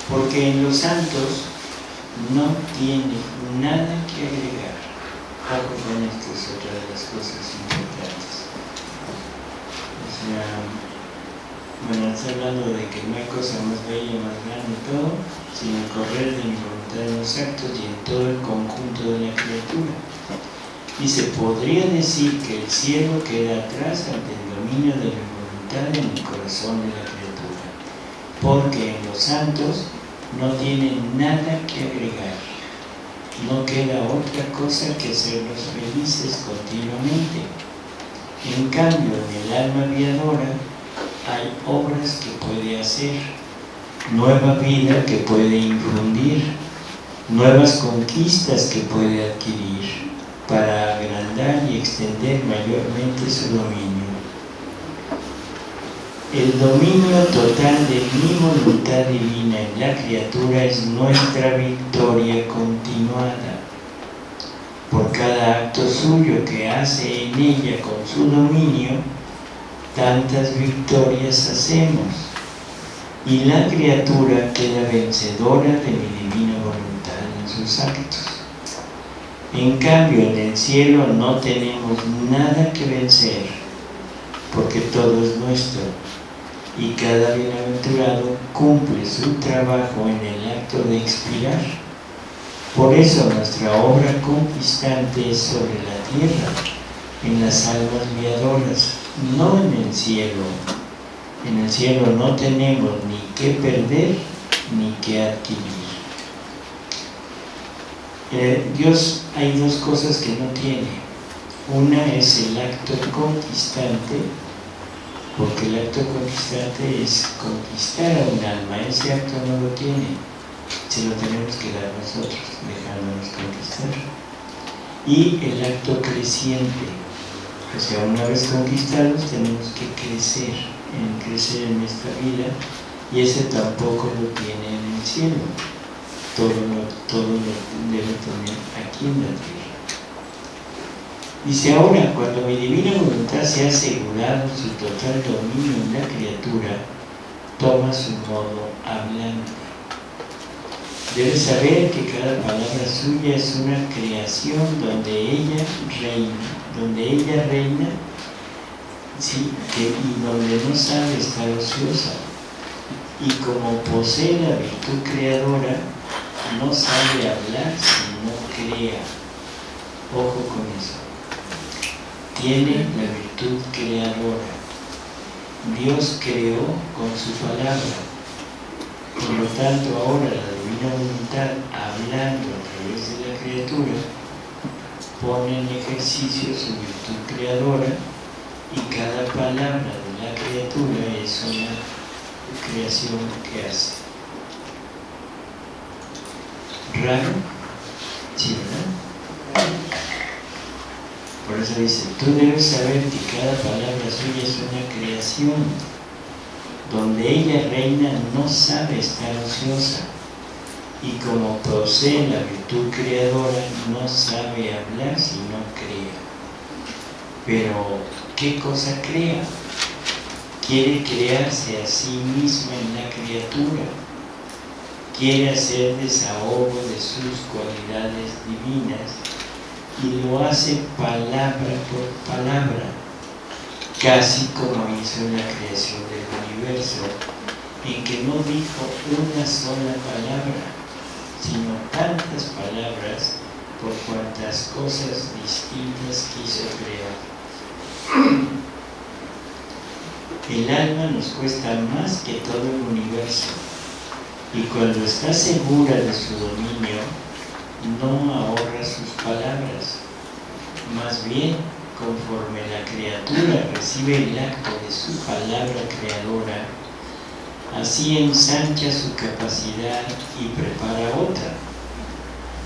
porque en los santos no tiene nada que agregar. Ojo con esto es otra de las cosas importantes. O sea, bueno, está hablando de que no hay cosa más bella, más grande y todo, sino correr de mi voluntad en los actos y en todo el conjunto de la criatura. Se podría decir que el cielo queda atrás ante el dominio de la voluntad en el corazón de la criatura, porque en los santos no tiene nada que agregar. No queda otra cosa que hacerlos felices continuamente. En cambio, en el alma viadora hay obras que puede hacer, nueva vida que puede infundir, nuevas conquistas que puede adquirir para agrandar y extender mayormente su dominio. El dominio total de mi voluntad divina en la criatura es nuestra victoria continuada. Por cada acto suyo que hace en ella con su dominio, tantas victorias hacemos. Y la criatura queda vencedora de mi divina voluntad en sus actos. En cambio, en el cielo no tenemos nada que vencer, porque todo es nuestro y cada bienaventurado cumple su trabajo en el acto de expirar. Por eso nuestra obra conquistante es sobre la tierra, en las almas viadoras, no en el cielo. En el cielo no tenemos ni que perder ni que adquirir. Eh, Dios hay dos cosas que no tiene. Una es el acto conquistante porque el acto conquistante es conquistar a un alma, ese acto no lo tiene, se lo tenemos que dar nosotros, dejándonos conquistar. Y el acto creciente, o sea, una vez conquistados tenemos que crecer, crecer en esta vida, y ese tampoco lo tiene en el cielo, todo lo, todo lo debe tener aquí en la tierra. Dice ahora, cuando mi divina voluntad se ha asegurado su total dominio en la criatura, toma su modo hablante. Debe saber que cada palabra suya es una creación donde ella reina, donde ella reina, sí, y donde no sabe estar ociosa. Y como posee la virtud creadora, no sabe hablar si no crea. Ojo con eso tiene la virtud creadora. Dios creó con su palabra. Por lo tanto, ahora la divina voluntad, hablando a través de la criatura, pone en ejercicio su virtud creadora y cada palabra de la criatura es una creación que hace. ¿Raro? Sí, ¿verdad? Por eso dice, tú debes saber que cada palabra suya es una creación. Donde ella reina no sabe estar ociosa. Y como posee la virtud creadora, no sabe hablar si no crea. Pero, ¿qué cosa crea? Quiere crearse a sí misma en la criatura. Quiere hacer desahogo de sus cualidades divinas y lo hace palabra por palabra, casi como hizo en la creación del universo, en que no dijo una sola palabra, sino tantas palabras por cuantas cosas distintas quiso crear. El alma nos cuesta más que todo el universo, y cuando está segura de su dominio, no ahorra sus palabras, más bien conforme la criatura recibe el acto de su palabra creadora, así ensancha su capacidad y prepara otra.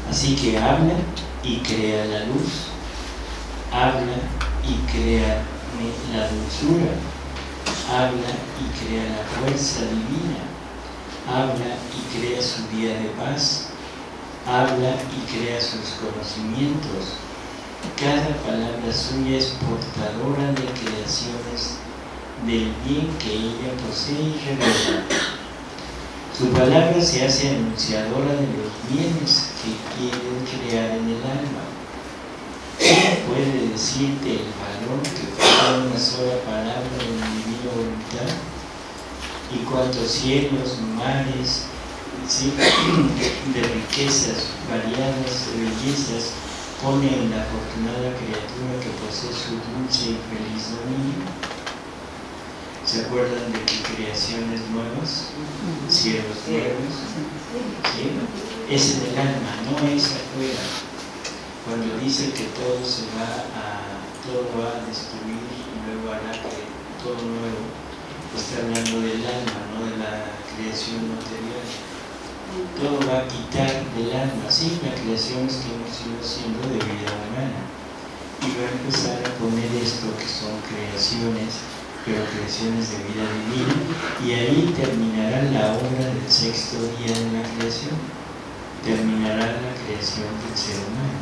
Así que habla y crea la luz, habla y crea la dulzura, habla y crea la fuerza divina, habla y crea su día de paz, habla y crea sus conocimientos. Cada palabra suya es portadora de creaciones del bien que ella posee y revela. Su palabra se hace anunciadora de los bienes que quiere crear en el alma. ¿Quién puede decirte el valor que fue una sola palabra de divina voluntad? Y cuántos cielos, mares, de riquezas variadas, de bellezas, pone en la afortunada criatura que posee su dulce y feliz dominio. ¿Se acuerdan de que creaciones nuevas? Cielos nuevos. ¿Sí? Es en el alma, no es afuera. Cuando dice que todo se va a, todo va a destruir y luego hará que todo nuevo, está hablando del alma, no de la creación material. Todo va a quitar del alma, sí, la creación es que hemos ido haciendo de vida humana. Y va a empezar a poner esto que son creaciones pero creaciones de vida divina, y ahí terminará la obra del sexto día de la creación, terminará la creación del ser humano.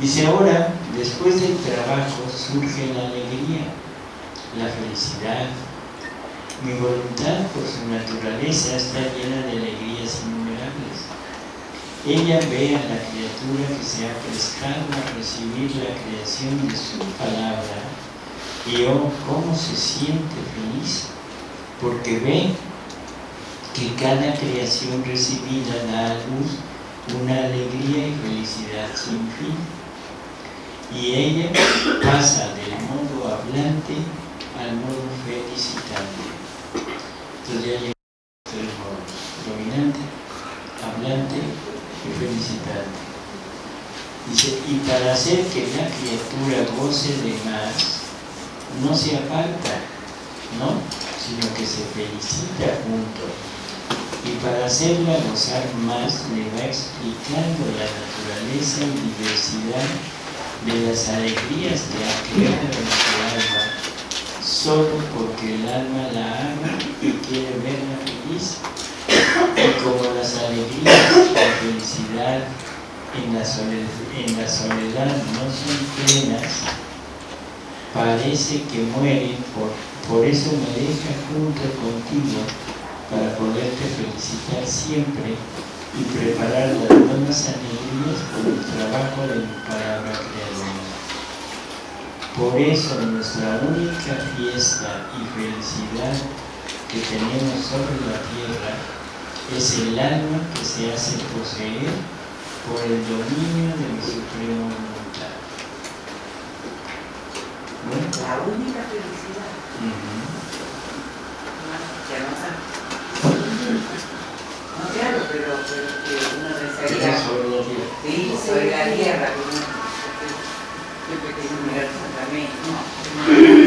Dice ahora, después del trabajo surge la alegría, la felicidad. Mi voluntad por su naturaleza está llena de alegrías innumerables. Ella ve a la criatura que se ha prestado a recibir la creación de su palabra y oh, cómo se siente feliz, porque ve que cada creación recibida da a luz una alegría y felicidad sin fin. Y ella pasa del modo hablante al modo felicitante. Entonces ya llega el modo dominante, hablante y felicitante. Dice, y para hacer que la criatura goce de más, no se aparta, ¿no? sino que se felicita junto. Y para hacerla gozar más, le va explicando la naturaleza y diversidad de las alegrías que ha creado en su alma, solo porque el alma la ama y quiere verla feliz. Y como las alegrías, la felicidad en la en la soledad no son plenas, parece que muere, por, por eso me deja junto contigo para poderte felicitar siempre y preparar las nuevas alegrías por el trabajo de mi palabra. Por eso nuestra única fiesta y felicidad que tenemos sobre la tierra es el alma que se hace poseer por el dominio de mi supremo la única felicidad. no, claro, pero, pero que uno pensaría. Sí, sobre la tierra. que uno siempre mirar también.